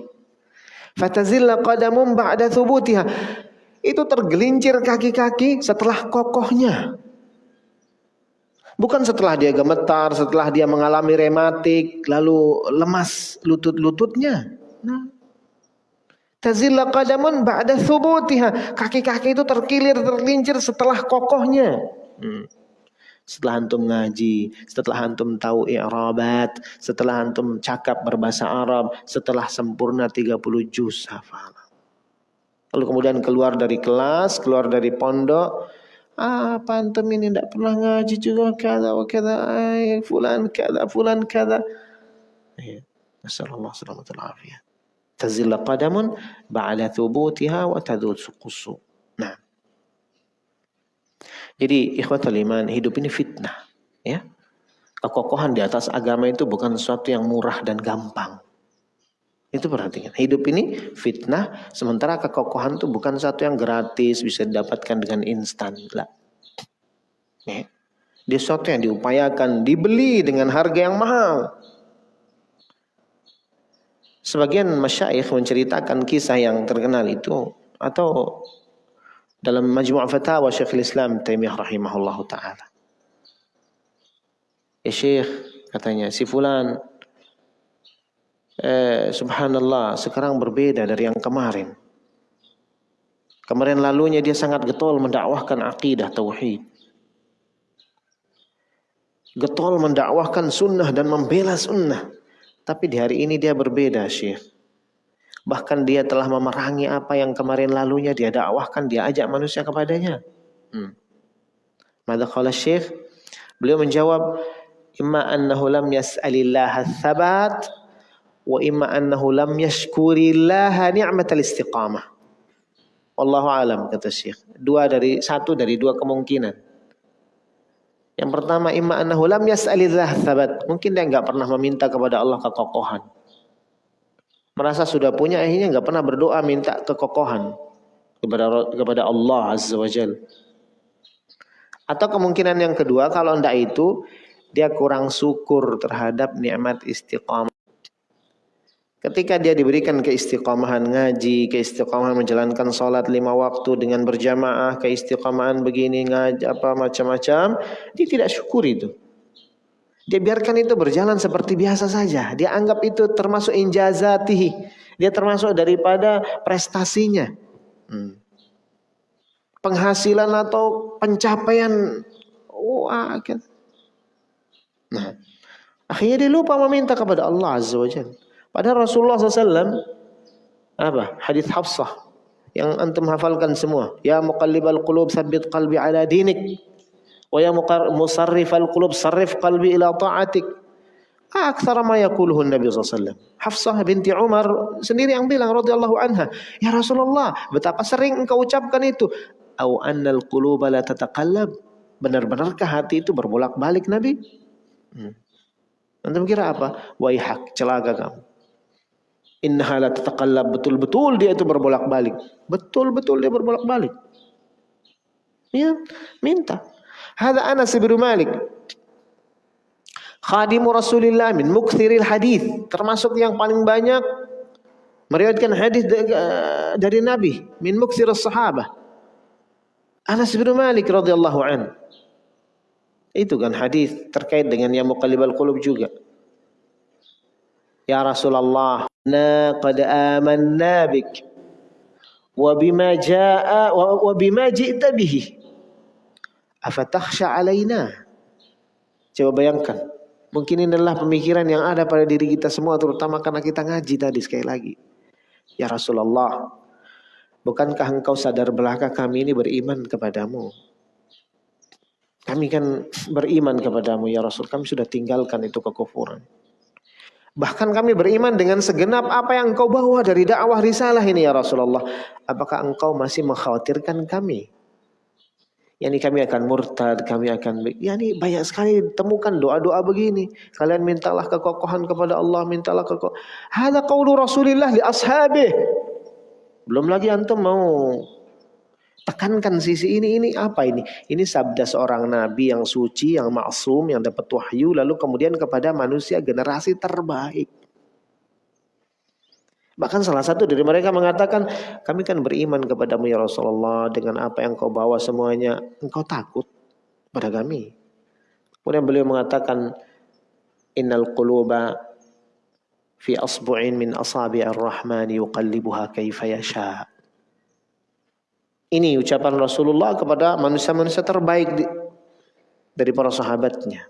[SPEAKER 1] Fatazilla qadamun ba'da thubutiha itu tergelincir kaki-kaki setelah kokohnya. Bukan setelah dia gemetar, setelah dia mengalami rematik, lalu lemas lutut-lututnya. Nah. Tazilla qadamun ba'da thubutiha. Kaki-kaki itu terkilir, tergelincir setelah kokohnya. Hmm. Setelah antum ngaji, setelah antum tahu i'rabat, setelah antum cakap berbahasa Arab, setelah sempurna 30 juz hafal. Lalu kemudian keluar dari kelas, keluar dari pondok. Ah, pantum ini tidak pernah ngaji juga kada wa kada. Fulan kada, fulan kada. Ya. Nasallallahu salamatul afiyah. Tazilla qadamun ba'ala thubutiha wa tadud suqusu. Nah. Jadi ikhwatul iman, hidup ini fitnah. Ya. Kekokohan di atas agama itu bukan sesuatu yang murah dan gampang. Itu perhatikan. Hidup ini fitnah, sementara kekokohan itu bukan satu yang gratis, bisa didapatkan dengan instan. Lah. Ya. Dia sesuatu yang diupayakan, dibeli dengan harga yang mahal. Sebagian masyaikh menceritakan kisah yang terkenal itu atau dalam majmu' fatawa Syekhul Islam Taimiyah rahimahullahu taala. Ya Syekh katanya si fulan eh, subhanallah sekarang berbeda dari yang kemarin. Kemarin lalunya dia sangat getol mendakwahkan akidah tauhid. Getol mendakwahkan sunnah dan membela sunnah. Tapi di hari ini dia berbeda Syekh. Bahkan dia telah memerangi apa yang kemarin lalunya dia dakwahkan, dia ajak manusia kepadanya. Hmm. Mada Syekh? Beliau menjawab, "Imma annahu lam yas'alillah tsabat wa imma annahu lam yashkurillaha ni'matal istiqamah. Wallahu alam kata Syekh. Dua dari satu dari dua kemungkinan. Yang pertama imma annahu lam yas'alillah. Mungkin dia enggak pernah meminta kepada Allah kekokohan. Merasa sudah punya akhirnya enggak pernah berdoa minta kekokohan kepada kepada Allah Azza wa Jal. Atau kemungkinan yang kedua kalau ndak itu dia kurang syukur terhadap nikmat istiqamah. Ketika dia diberikan keistiqomahan ngaji, keistiqomahan menjalankan sholat lima waktu dengan berjamaah, keistiqomahan begini ngaji apa macam-macam, dia tidak syukur itu. Dia biarkan itu berjalan seperti biasa saja. Dia anggap itu termasuk injazatihi. Dia termasuk daripada prestasinya. Hmm. Penghasilan atau pencapaian. Oh, Nah, akhirnya dia lupa meminta kepada Allah Azza wa Jalla. Padahal Rasulullah SAW apa? Hadis Hafsah yang antum hafalkan semua. Ya muqallibal qulub tsabbit qalbi ala dinik. Wa ya musarrifal qulub sarrif qalbi ila ta'atik. Akthar ma yaquluhu Nabi SAW. Hafsah binti Umar sendiri yang bilang radhiyallahu anha, "Ya Rasulullah, betapa sering engkau ucapkan itu." Au annal quluba la tataqallab. Benar-benarkah hati itu berbolak-balik Nabi? Hmm. Antum kira apa? Waihak, celaka kamu. Innaha la tataqallab betul-betul dia itu berbolak-balik. Betul-betul dia berbolak-balik. Ya, minta. Hada Anas bin Malik. Khadimu Rasulillah min mukthiril hadis, termasuk yang paling banyak meriwayatkan hadis dari Nabi min muksir sahabah Anas bin Malik radhiyallahu an. Itu kan hadis terkait dengan yang muqallibal qulub juga. Ya Rasulullah, na qad amanna bik wa bima jaa wa bima ji'ta bihi. Afatakhsha alaina? Coba bayangkan. Mungkin ini adalah pemikiran yang ada pada diri kita semua terutama karena kita ngaji tadi sekali lagi. Ya Rasulullah, bukankah engkau sadar belaka kami ini beriman kepadamu? Kami kan beriman kepadamu ya Rasul. Kami sudah tinggalkan itu kekufuran. Bahkan kami beriman dengan segenap apa yang engkau bawa dari dakwah risalah ini ya Rasulullah. Apakah engkau masih mengkhawatirkan kami? Yani kami akan murtad, kami akan yani banyak sekali temukan doa-doa begini. Kalian mintalah kekokohan kepada Allah, mintalah kekokohan. Hada qaulu Rasulillah li ashabih. Belum lagi antum mau tekankan sisi ini ini apa ini? Ini sabda seorang nabi yang suci, yang maksum, yang dapat wahyu lalu kemudian kepada manusia generasi terbaik. Bahkan salah satu dari mereka mengatakan, kami kan beriman kepadamu ya Rasulullah dengan apa yang kau bawa semuanya. Engkau takut pada kami. Kemudian beliau mengatakan, Innal quluba fi asbu'in min asabi ar-Rahman yuqallibuha kaifa yasha. Ini ucapan Rasulullah kepada manusia-manusia terbaik dari para sahabatnya.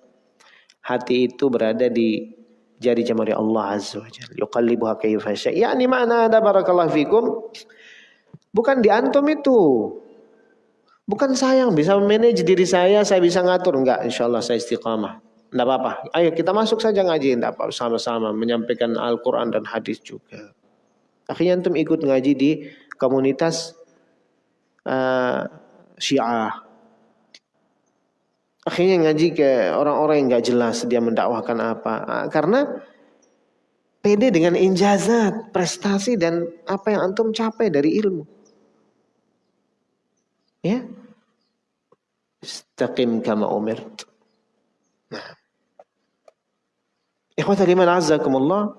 [SPEAKER 1] Hati itu berada di jari jemari Allah Azza wa Jalla. Yuqallibuha kayfa sya. Yani mana ada barakallahu fikum. Bukan di antum itu. Bukan saya yang bisa manage diri saya, saya bisa ngatur. Enggak, insya Allah saya istiqamah. Enggak apa-apa. Ayo kita masuk saja ngaji. Enggak apa sama-sama menyampaikan Al-Quran dan hadis juga. Akhirnya antum ikut ngaji di komunitas uh, Syiah Akhirnya ngaji ke orang-orang yang nggak jelas dia mendakwahkan apa. Ah, karena pede dengan injazat, prestasi dan apa yang antum capai dari ilmu. Ya. Istaqim kama umirt. Nah. Ikhwata liman azzakumullah.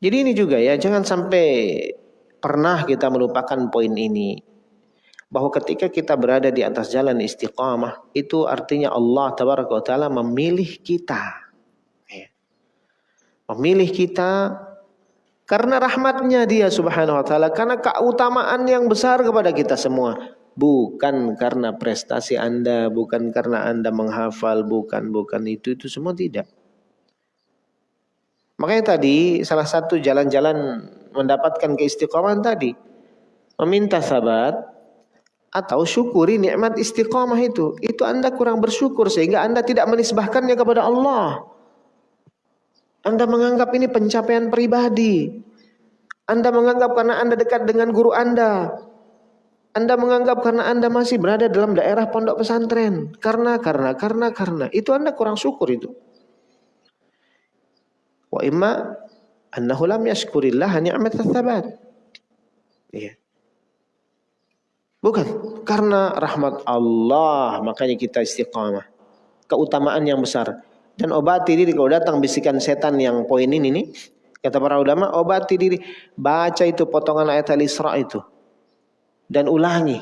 [SPEAKER 1] Jadi ini juga ya, jangan sampai pernah kita melupakan poin ini bahwa ketika kita berada di atas jalan istiqamah itu artinya Allah tabaraka taala memilih kita. Ya. Memilih kita karena rahmatnya dia subhanahu wa ta'ala. Karena keutamaan yang besar kepada kita semua. Bukan karena prestasi anda. Bukan karena anda menghafal. Bukan, bukan itu. Itu semua tidak. Makanya tadi salah satu jalan-jalan mendapatkan keistiqomahan tadi. Meminta sahabat atau syukuri nikmat istiqamah itu. Itu Anda kurang bersyukur sehingga Anda tidak menisbahkannya kepada Allah. Anda menganggap ini pencapaian pribadi. Anda menganggap karena Anda dekat dengan guru Anda. Anda menganggap karena Anda masih berada dalam daerah pondok pesantren. Karena, karena, karena, karena. Itu Anda kurang syukur itu. Wa imma annahu lam yashkurillah ni'mat tsabat. Iya. Bukan. Karena rahmat Allah makanya kita istiqamah. Keutamaan yang besar. Dan obati diri kalau datang bisikan setan yang poin ini nih. Kata para ulama obati diri. Baca itu potongan ayat al-Isra itu. Dan ulangi.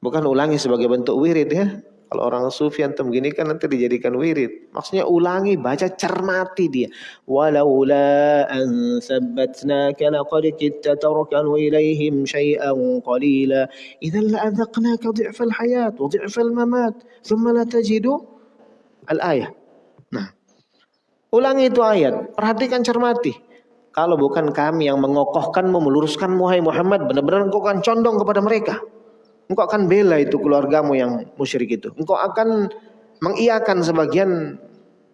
[SPEAKER 1] Bukan ulangi sebagai bentuk wirid ya. Kalau orang sufi antum gini kan nanti dijadikan wirid. Maksudnya ulangi, baca, cermati dia. Walaula an sabbatnaka laqad kitta tarkanu ilaihim syai'an qalila. Idzan la'adzaqnaka dhi'fal hayat wa dhi'fal mamat. Thumma la tajidu al-ayah. Nah. Ulangi itu ayat. Perhatikan cermati. Kalau bukan kami yang mengokohkanmu, meluruskanmu, hai Muhammad, benar-benar engkau akan condong kepada mereka. Engkau akan bela itu keluargamu yang musyrik itu. Engkau akan mengiakan sebagian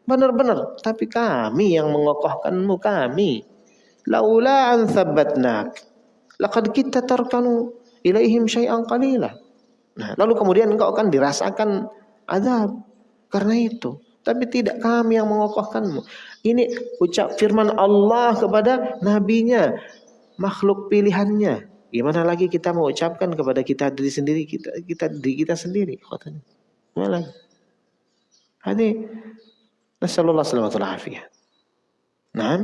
[SPEAKER 1] benar-benar. Tapi kami yang mengokohkanmu kami. Laula an thabbatnak. Laqad kita tarkanu ilaihim syai'an qalila. Nah, lalu kemudian engkau akan dirasakan azab karena itu. Tapi tidak kami yang mengokohkanmu. Ini ucap firman Allah kepada nabinya, makhluk pilihannya. Gimana lagi kita mau ucapkan kepada kita diri sendiri kita kita diri kita sendiri katanya. Gimana lagi? Hadi nasallallahu alaihi wasallam Nah,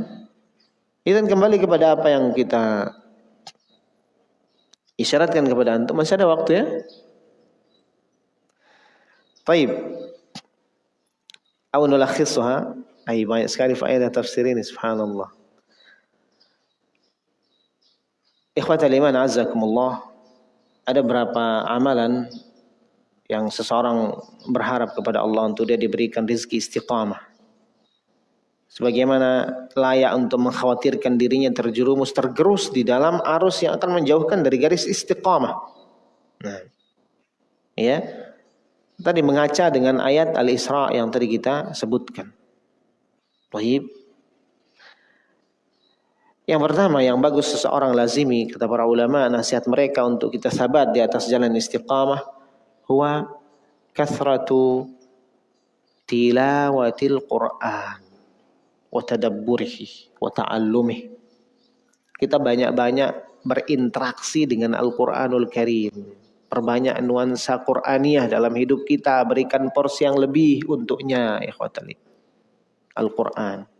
[SPEAKER 1] Idan kembali kepada apa yang kita isyaratkan kepada antum. Masih ada waktu ya? Baik. Aw nulakhisuha. Ay banyak sekali faedah tafsir ini subhanallah. Ikhwatal iman azzakumullah. Ada berapa amalan yang seseorang berharap kepada Allah untuk dia diberikan rizki istiqamah sebagaimana layak untuk mengkhawatirkan dirinya terjerumus tergerus di dalam arus yang akan menjauhkan dari garis istiqamah. Nah, ya. Tadi mengaca dengan ayat Al-Isra yang tadi kita sebutkan. Baik. Yang pertama yang bagus seseorang lazimi kata para ulama nasihat mereka untuk kita sabat di atas jalan istiqamah huwa kathratu tilawatil Qur'an wa tadabburihi wa ta'allumih. Kita banyak-banyak berinteraksi dengan Al-Qur'anul Karim. Perbanyak nuansa Qur'aniyah dalam hidup kita, berikan porsi yang lebih untuknya, ikhwatali. Al-Qur'an.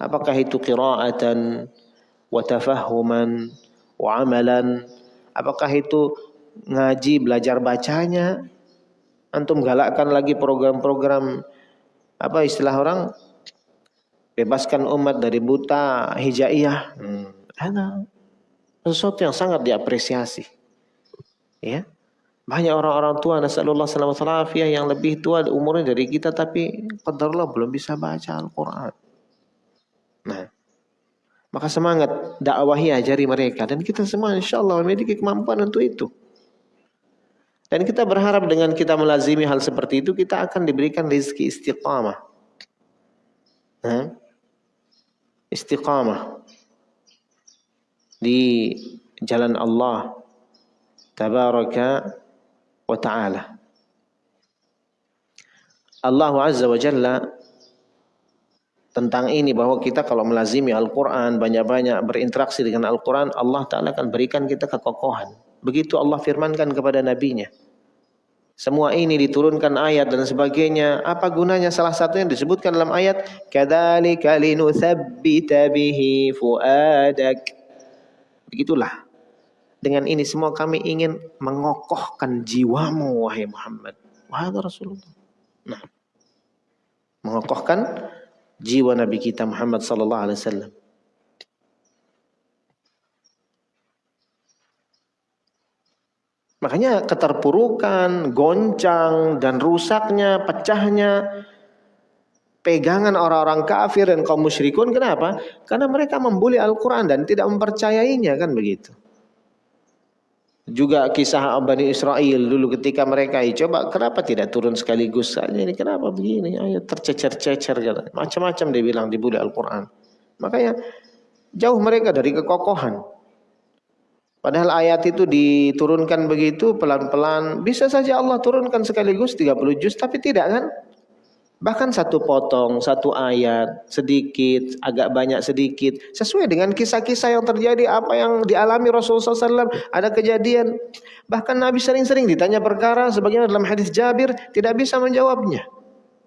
[SPEAKER 1] Apakah itu qira'atan wa tafahuman wa amalan? Apakah itu ngaji belajar bacanya? Antum galakkan lagi program-program apa istilah orang bebaskan umat dari buta hijaiyah. Hmm. Sesuatu yang sangat diapresiasi. Ya. Banyak orang-orang tua nasallallahu alaihi yang lebih tua umurnya dari kita tapi qadarullah belum bisa baca Al-Qur'an. Nah, maka semangat dakwahi ajari mereka dan kita semua insyaallah memiliki kemampuan untuk itu. Dan kita berharap dengan kita melazimi hal seperti itu kita akan diberikan rezeki istiqamah. Nah, istiqamah di jalan Allah tabaraka wa ta'ala. Allah Azza wa Jalla tentang ini bahwa kita kalau melazimi Al-Quran, banyak-banyak berinteraksi dengan Al-Quran, Allah Ta'ala akan berikan kita kekokohan. Begitu Allah firmankan kepada nabinya. Semua ini diturunkan ayat dan sebagainya. Apa gunanya? Salah satu yang disebutkan dalam ayat, "Kadzalika linutsabbita bihi fuadak." Begitulah. Dengan ini semua kami ingin mengokohkan jiwamu wahai Muhammad. Wahai Rasulullah. Nah, mengokohkan jiwa Nabi kita Muhammad sallallahu alaihi wasallam. Makanya keterpurukan, goncang, dan rusaknya, pecahnya pegangan orang-orang kafir dan kaum musyrikun. Kenapa? Karena mereka membuli Al-Quran dan tidak mempercayainya kan begitu. Juga kisah Bani Israel dulu ketika mereka coba kenapa tidak turun sekaligus saja ini? Kenapa begini? Ayo tercecer-cecer macam-macam dia bilang dibuli Al-Quran. Makanya jauh mereka dari kekokohan. Padahal ayat itu diturunkan begitu pelan-pelan. Bisa saja Allah turunkan sekaligus 30 juz, tapi tidak kan? Bahkan satu potong, satu ayat, sedikit, agak banyak sedikit. Sesuai dengan kisah-kisah yang terjadi, apa yang dialami Rasulullah SAW. Ada kejadian. Bahkan Nabi sering-sering ditanya perkara, sebagaimana dalam hadis Jabir, tidak bisa menjawabnya.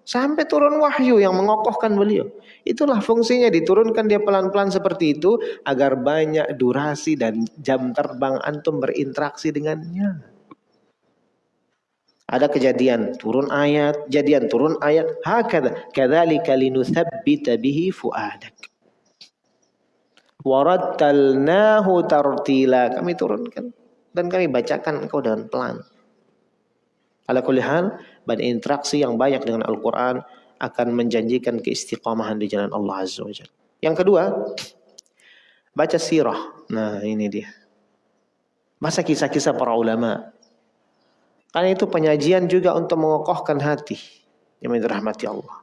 [SPEAKER 1] Sampai turun wahyu yang mengokohkan beliau. Itulah fungsinya diturunkan dia pelan-pelan seperti itu agar banyak durasi dan jam terbang antum berinteraksi dengannya. Ada kejadian turun ayat, jadian turun ayat. Hakada kadzalika linutsabbita bihi fuadak. Warattalnahu tartila. Kami turunkan dan kami bacakan engkau dengan pelan. Ala kulli hal, berinteraksi yang banyak dengan Al-Quran akan menjanjikan keistiqomahan di jalan Allah Azza wa Jalla. Yang kedua, baca sirah. Nah ini dia. Masa kisah-kisah para ulama. Karena itu penyajian juga untuk mengokohkan hati. Yang dirahmati Allah.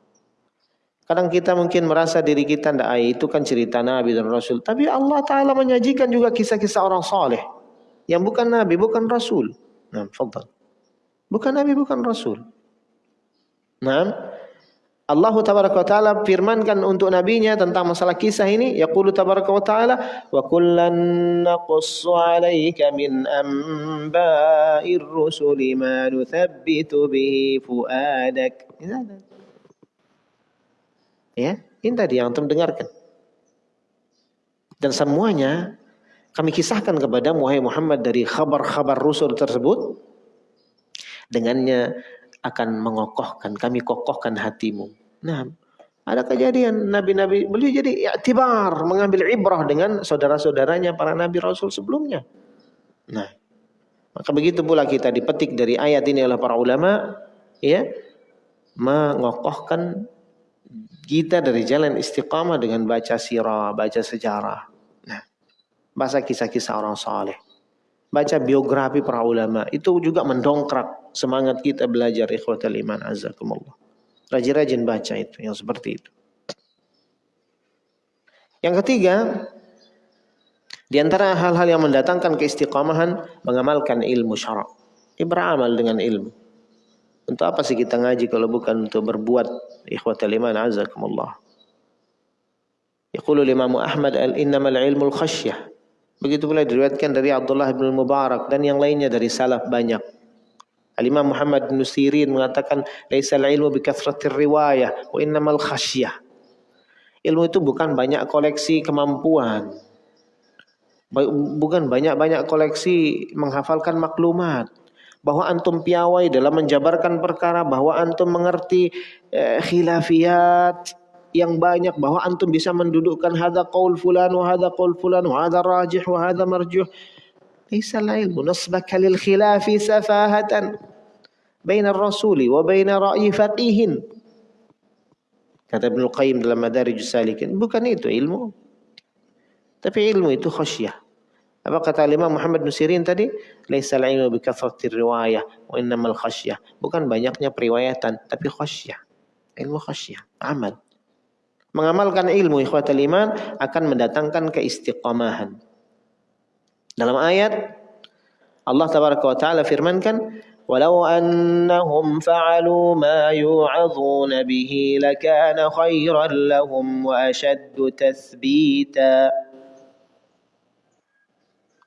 [SPEAKER 1] Kadang kita mungkin merasa diri kita tidak itu kan cerita Nabi dan Rasul. Tapi Allah Ta'ala menyajikan juga kisah-kisah orang soleh. Yang bukan Nabi, bukan Rasul. Nah. Bukan Nabi, bukan Rasul. Nah, Allah tabaraka wa taala firmankan untuk nabinya tentang masalah kisah ini yaqulu tabaraka wa taala wa kullan naqussu 'alaika min amba'ir rusuli ma nuthabbitu bihi fuadak ya ini tadi yang antum dengarkan Dan semuanya kami kisahkan kepada Muhammad dari khabar-khabar Rasul tersebut. Dengannya akan mengokohkan, kami kokohkan hatimu. Nah, ada kejadian nabi-nabi beliau jadi i'tibar, mengambil ibrah dengan saudara-saudaranya para nabi rasul sebelumnya. Nah, maka begitu pula kita dipetik dari ayat ini oleh para ulama, ya, mengokohkan kita dari jalan istiqamah dengan baca sirah, baca sejarah. Nah, baca kisah-kisah orang saleh. Baca biografi para ulama. Itu juga mendongkrak semangat kita belajar ikhwatal iman azakumullah. Rajin-rajin baca itu, yang seperti itu. Yang ketiga, di antara hal-hal yang mendatangkan keistiqamahan, mengamalkan ilmu syarak. Ini beramal dengan ilmu. Untuk apa sih kita ngaji kalau bukan untuk berbuat ikhwatal iman azakumullah. Yaqulu Imam Ahmad al-innamal ilmul khasyah. Begitu pula diriwayatkan dari Abdullah bin Mubarak dan yang lainnya dari salaf banyak. Al-Imam Muhammad bin Sirin mengatakan laisal ilmu bi kathratir riwayah wa innamal khasyah. Ilmu itu bukan banyak koleksi kemampuan. Bukan banyak-banyak koleksi menghafalkan maklumat bahwa antum piawai dalam menjabarkan perkara, bahwa antum mengerti eh, khilafiyat yang banyak, bahwa antum bisa mendudukkan hadza qaul fulan wa hadza qaul fulan wa hadza rajih wa hadza marjuh. Laisa la ilmu nasbaka lil khilafi safahatan. Baina rasuli wa baina ra'yi fatihin. Kata Ibnu Qayyim dalam Madarijus Salikin, bukan itu ilmu. Tapi ilmu itu khasyah. Apa kata Imam Muhammad Nusirin tadi? tadi? Laisal ilmu bi kathratir riwayah wa innamal khasyah. Bukan banyaknya periwayatan, tapi khasyah. Ilmu khasyah, amal. Mengamalkan ilmu ikhwatul iman akan mendatangkan keistiqamahan. Dalam ayat Allah taala firmankan ولو أنهم فعلوا ما يوعظون به لكان خيرا لهم وأشد تثبيتا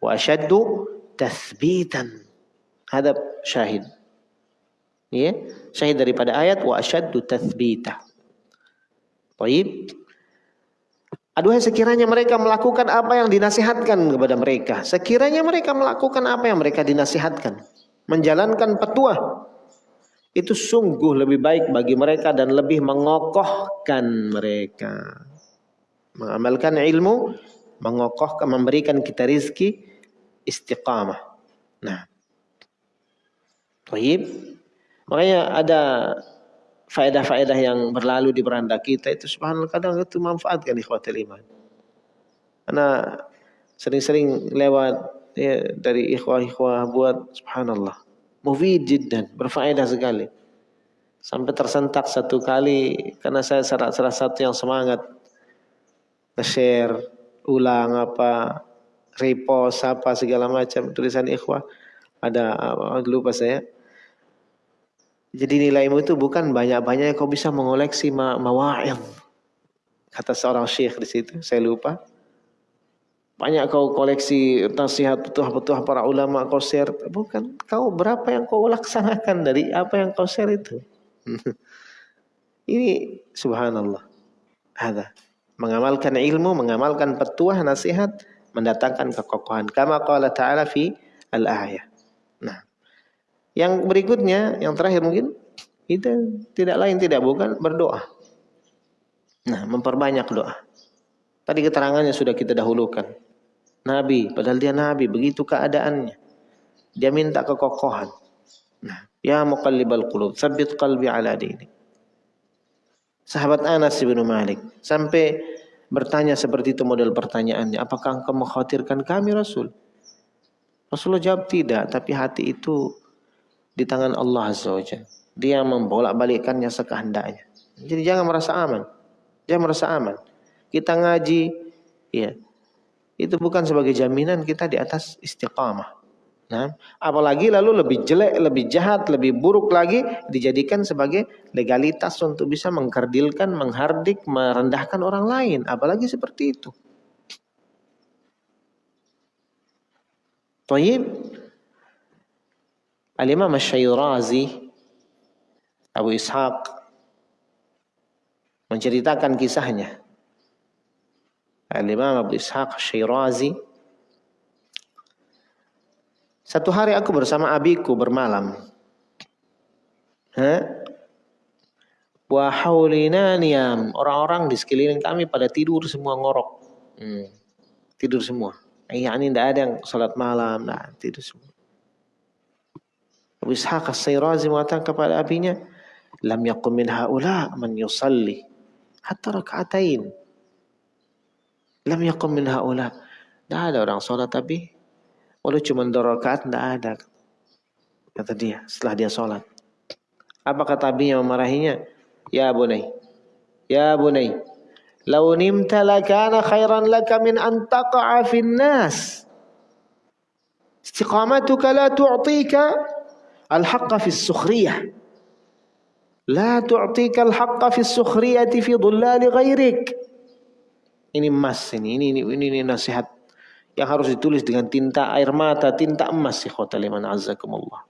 [SPEAKER 1] وأشد تثبيتا هذا syahid ya syahid daripada ayat wa asyaddu tathbita Baik. Aduhai sekiranya mereka melakukan apa yang dinasihatkan kepada mereka. Sekiranya mereka melakukan apa yang mereka dinasihatkan. Menjalankan petuah. Itu sungguh lebih baik bagi mereka dan lebih mengokohkan mereka. Mengamalkan ilmu. Mengokohkan, memberikan kita rizki istiqamah. Nah. Baik. Makanya ada faedah-faedah yang berlalu di beranda kita itu subhanallah kadang itu manfaatkan ikhwatul iman. Karena sering-sering lewat ya, dari ikhwah-ikhwah buat subhanallah. Mufid jiddan, berfaedah sekali. Sampai tersentak satu kali karena saya salah, salah satu yang semangat nge-share ulang apa repost apa segala macam tulisan ikhwah ada lupa saya jadi nilaimu itu bukan banyak-banyak kau bisa mengoleksi ma mawa'id. Kata seorang syekh di situ, saya lupa. Banyak kau koleksi nasihat petuah-petuah para ulama kau share. Bukan, kau berapa yang kau laksanakan dari apa yang kau share itu. Ini subhanallah. Ada. Mengamalkan ilmu, mengamalkan petuah, nasihat, mendatangkan kekokohan. Kama qala ta'ala fi al-ayah. Nah, yang berikutnya, yang terakhir mungkin, kita tidak lain tidak bukan berdoa. Nah, memperbanyak doa. Tadi keterangannya sudah kita dahulukan. Nabi, padahal dia nabi, begitu keadaannya. Dia minta kekokohan. Nah, ya muqallibal qulub, tsabbit qalbi ala dini. Sahabat Anas bin Malik sampai bertanya seperti itu model pertanyaannya, apakah engkau mengkhawatirkan kami Rasul? Rasulullah jawab tidak, tapi hati itu di tangan Allah Azza wa Dia membolak-balikkannya sekehendaknya. Jadi jangan merasa aman. Jangan merasa aman. Kita ngaji, ya, itu bukan sebagai jaminan kita di atas istiqamah. Nah, apalagi lalu lebih jelek, lebih jahat, lebih buruk lagi dijadikan sebagai legalitas untuk bisa mengkerdilkan, menghardik, merendahkan orang lain, apalagi seperti itu. Tayyib, Al-Imam Ash-Shayrazi Abu Ishaq menceritakan kisahnya. Al-Imam Abu Ishaq Syirazi. Satu hari aku bersama abiku bermalam. Wa haulina niyam. Orang-orang di sekeliling kami pada tidur semua ngorok. Hmm. Tidur semua. Eh, ini tidak ada yang salat malam. Nah, tidur semua. Abu Ishaq As-Sayrazi mengatakan kepada abinya, Lam yakum min haula man yusalli hatta raka'atain. Lam yakum min haula. Tidak ada orang sholat tapi walau cuma dua rakaat tidak ada. Kata dia setelah dia sholat. Apa kata abinya memarahinya? Ya bunai. Ya bunai. Lau nimta lakana khairan laka min an taqa'a fin nas. Istiqamatuka la tu'tika al-haqqa fi sukhriyah. La tu'tika al-haqqa fi sukhriyati fi dhullali ghairik. Ini emas ini, ini, ini, ini, ini nasihat yang harus ditulis dengan tinta air mata, tinta emas si khota liman azzakumullah.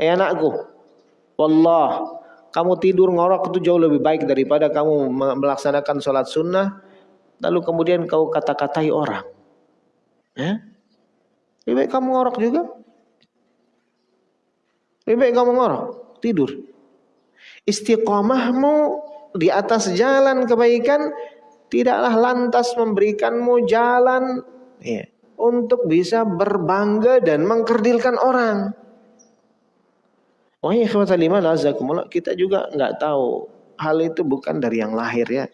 [SPEAKER 1] Eh anakku, wallah, kamu tidur ngorok itu jauh lebih baik daripada kamu melaksanakan sholat sunnah, lalu kemudian kau kata-katai orang. Ya? Lebih baik kamu ngorok juga. Lebih baik kamu ngorok, tidur. Istiqomahmu di atas jalan kebaikan tidaklah lantas memberikanmu jalan ya, untuk bisa berbangga dan mengkerdilkan orang. Ya kita juga nggak tahu hal itu bukan dari yang lahir ya.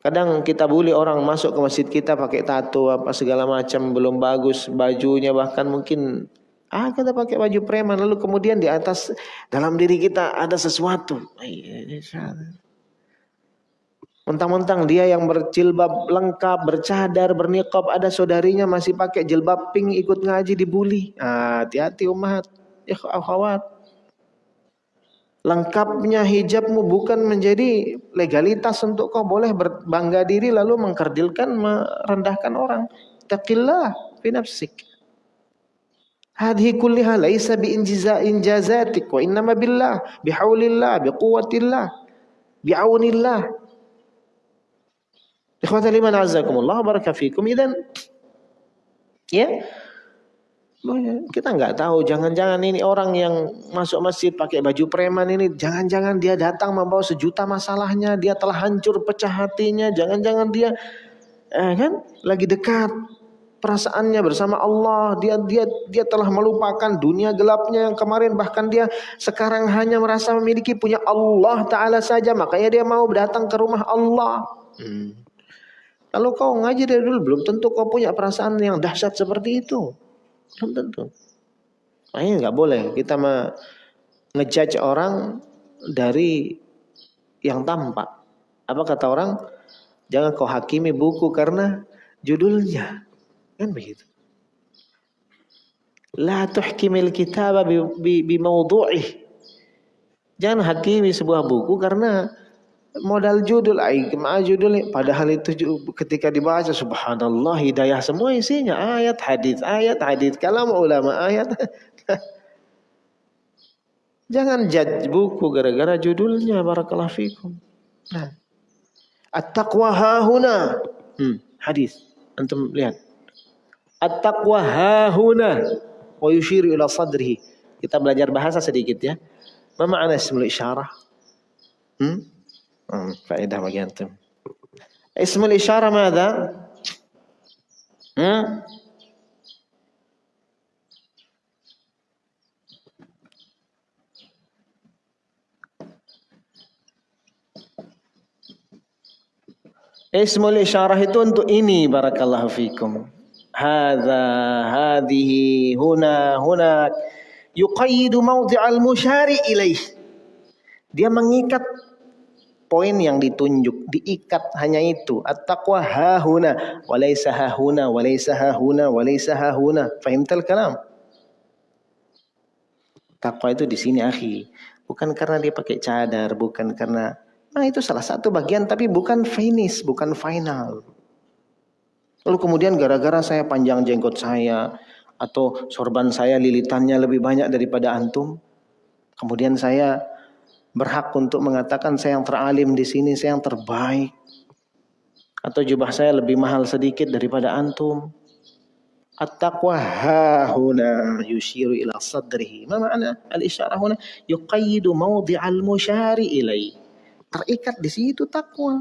[SPEAKER 1] Kadang kita bully orang masuk ke masjid kita pakai tato apa segala macam belum bagus bajunya bahkan mungkin ah kita pakai baju preman lalu kemudian di atas dalam diri kita ada sesuatu. Mentang-mentang dia yang berjilbab lengkap, bercadar, berniqab, ada saudarinya masih pakai jilbab pink ikut ngaji dibully. Ah, hati-hati umat, ya akhwat. Lengkapnya hijabmu bukan menjadi legalitas untuk kau boleh berbangga diri lalu mengkerdilkan, merendahkan orang. Taqillah fi. Hadhi kulliha laisa bi injazatik wa innama billah bihaulillah biquwwatillah biaunillah Ikhwatal iman azakumullah baraka fikum. Idan ya kita nggak tahu jangan-jangan ini orang yang masuk masjid pakai baju preman ini jangan-jangan dia datang membawa sejuta masalahnya dia telah hancur pecah hatinya jangan-jangan dia eh kan lagi dekat perasaannya bersama Allah dia dia dia telah melupakan dunia gelapnya yang kemarin bahkan dia sekarang hanya merasa memiliki punya Allah taala saja makanya dia mau datang ke rumah Allah hmm. Kalau kau ngaji dari dulu belum tentu kau punya perasaan yang dahsyat seperti itu. Belum tentu. Makanya nggak boleh kita ngejudge orang dari yang tampak. Apa kata orang? Jangan kau hakimi buku karena judulnya. Kan begitu. La tuhkimil kitab bi, bi, bi Jangan hakimi sebuah buku karena modal judul ai judul padahal itu ketika dibaca subhanallah hidayah semua isinya. Ayat hadis ayat hadis kalam ulama ayat. Jangan judge buku gara-gara judulnya barakallahu fikum. Nah. At-taqwa hahuna hmm, hadis. Antum lihat. At-taqwa hahuna wa yushiru ila sadrihi. Kita belajar bahasa sedikit ya. Apa makna ismul isyarah? Hmm? فائدة bagi antum. اسم الإشارة ماذا؟ hmm? Ismul isyarah itu untuk ini barakallahu fikum. Hadza, hadhihi, huna, hunak. Yuqayyidu mawdi'al musyari ilaih. Dia mengikat poin yang ditunjuk, diikat hanya itu. At-taqwa hahuna, walaysa hahuna, walaysa hahuna, walaysa hahuna. Fahimtal kalam? Takwa itu di sini akhi. Bukan karena dia pakai cadar, bukan karena Nah itu salah satu bagian tapi bukan finish, bukan final. Lalu kemudian gara-gara saya panjang jenggot saya atau sorban saya lilitannya lebih banyak daripada antum, kemudian saya berhak untuk mengatakan saya yang teralim di sini, saya yang terbaik. Atau jubah saya lebih mahal sedikit daripada antum. At-taqwa hahuna yushiru ila sadrihi. Ma al-isyarah huna? Yuqayyidu mawdi'al musyari ilai. Terikat di situ takwa.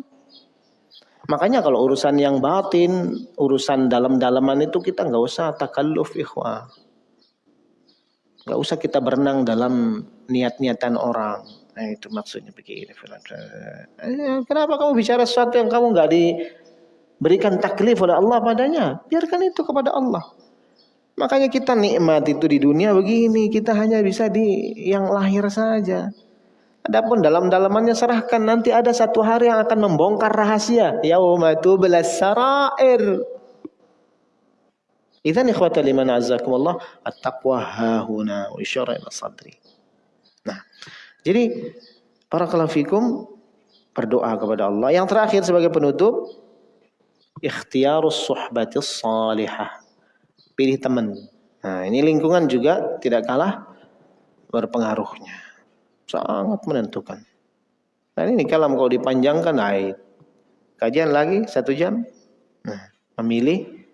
[SPEAKER 1] Makanya kalau urusan yang batin, urusan dalam-dalaman itu kita nggak usah takalluf ikhwah. Nggak usah kita berenang dalam niat-niatan orang. Nah itu maksudnya begini. Eh, kenapa kamu bicara sesuatu yang kamu nggak diberikan taklif oleh Allah padanya? Biarkan itu kepada Allah. Makanya kita nikmat itu di dunia begini, kita hanya bisa di yang lahir saja. Adapun dalam-dalamannya serahkan nanti ada satu hari yang akan membongkar rahasia. Yauma tublas sarair. Idzan ikhwata liman azzakumullah at-taqwa hahuna wa isyara ila sadri. Nah, jadi para kalafikum berdoa kepada Allah. Yang terakhir sebagai penutup ikhtiarus suhbatis salihah. Pilih teman. Nah, ini lingkungan juga tidak kalah berpengaruhnya sangat menentukan. Dan ini kalau kau dipanjangkan, nah, kajian lagi satu jam. Nah, memilih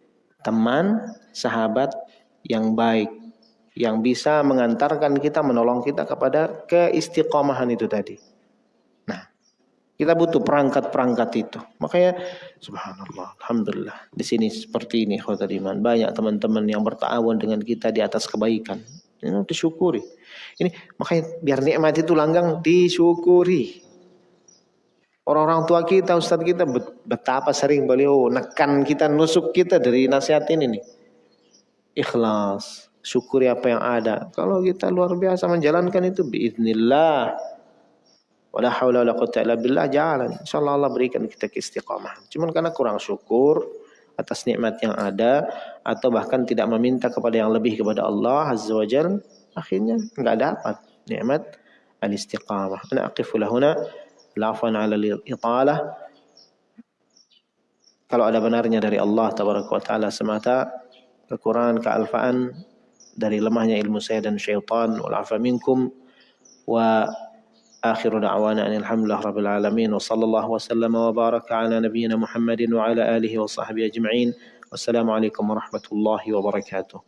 [SPEAKER 1] teman, sahabat yang baik, yang bisa mengantarkan kita, menolong kita kepada keistiqomahan itu tadi. Nah, kita butuh perangkat-perangkat itu. Makanya, subhanallah, alhamdulillah. Di sini seperti ini, khawatir iman. Banyak teman-teman yang bertawun dengan kita di atas kebaikan. Ini disyukuri. Ini makanya biar nikmat itu langgang disyukuri. Orang-orang tua kita, ustadz kita betapa sering beliau nekan kita, nusuk kita dari nasihat ini nih. Ikhlas, syukuri apa yang ada. Kalau kita luar biasa menjalankan itu biiznillah. Wala haula wala quwwata illa billah jalan. Insyaallah Allah berikan kita keistiqamah. Cuman karena kurang syukur atas nikmat yang ada atau bahkan tidak meminta kepada yang lebih kepada Allah Azza akhirnya enggak dapat nikmat al-istiqamah. Ana aqifu lahuna lafan 'ala al-italah. Kalau ada benarnya dari Allah tabaraka wa taala semata, kekurangan kealfaan dari lemahnya ilmu saya dan syaitan wal afa minkum wa آخر دعوانا أن الحمد لله رب العالمين وصلى الله وسلم وبارك على نبينا محمد وعلى آله وصحبه أجمعين والسلام عليكم ورحمة الله وبركاته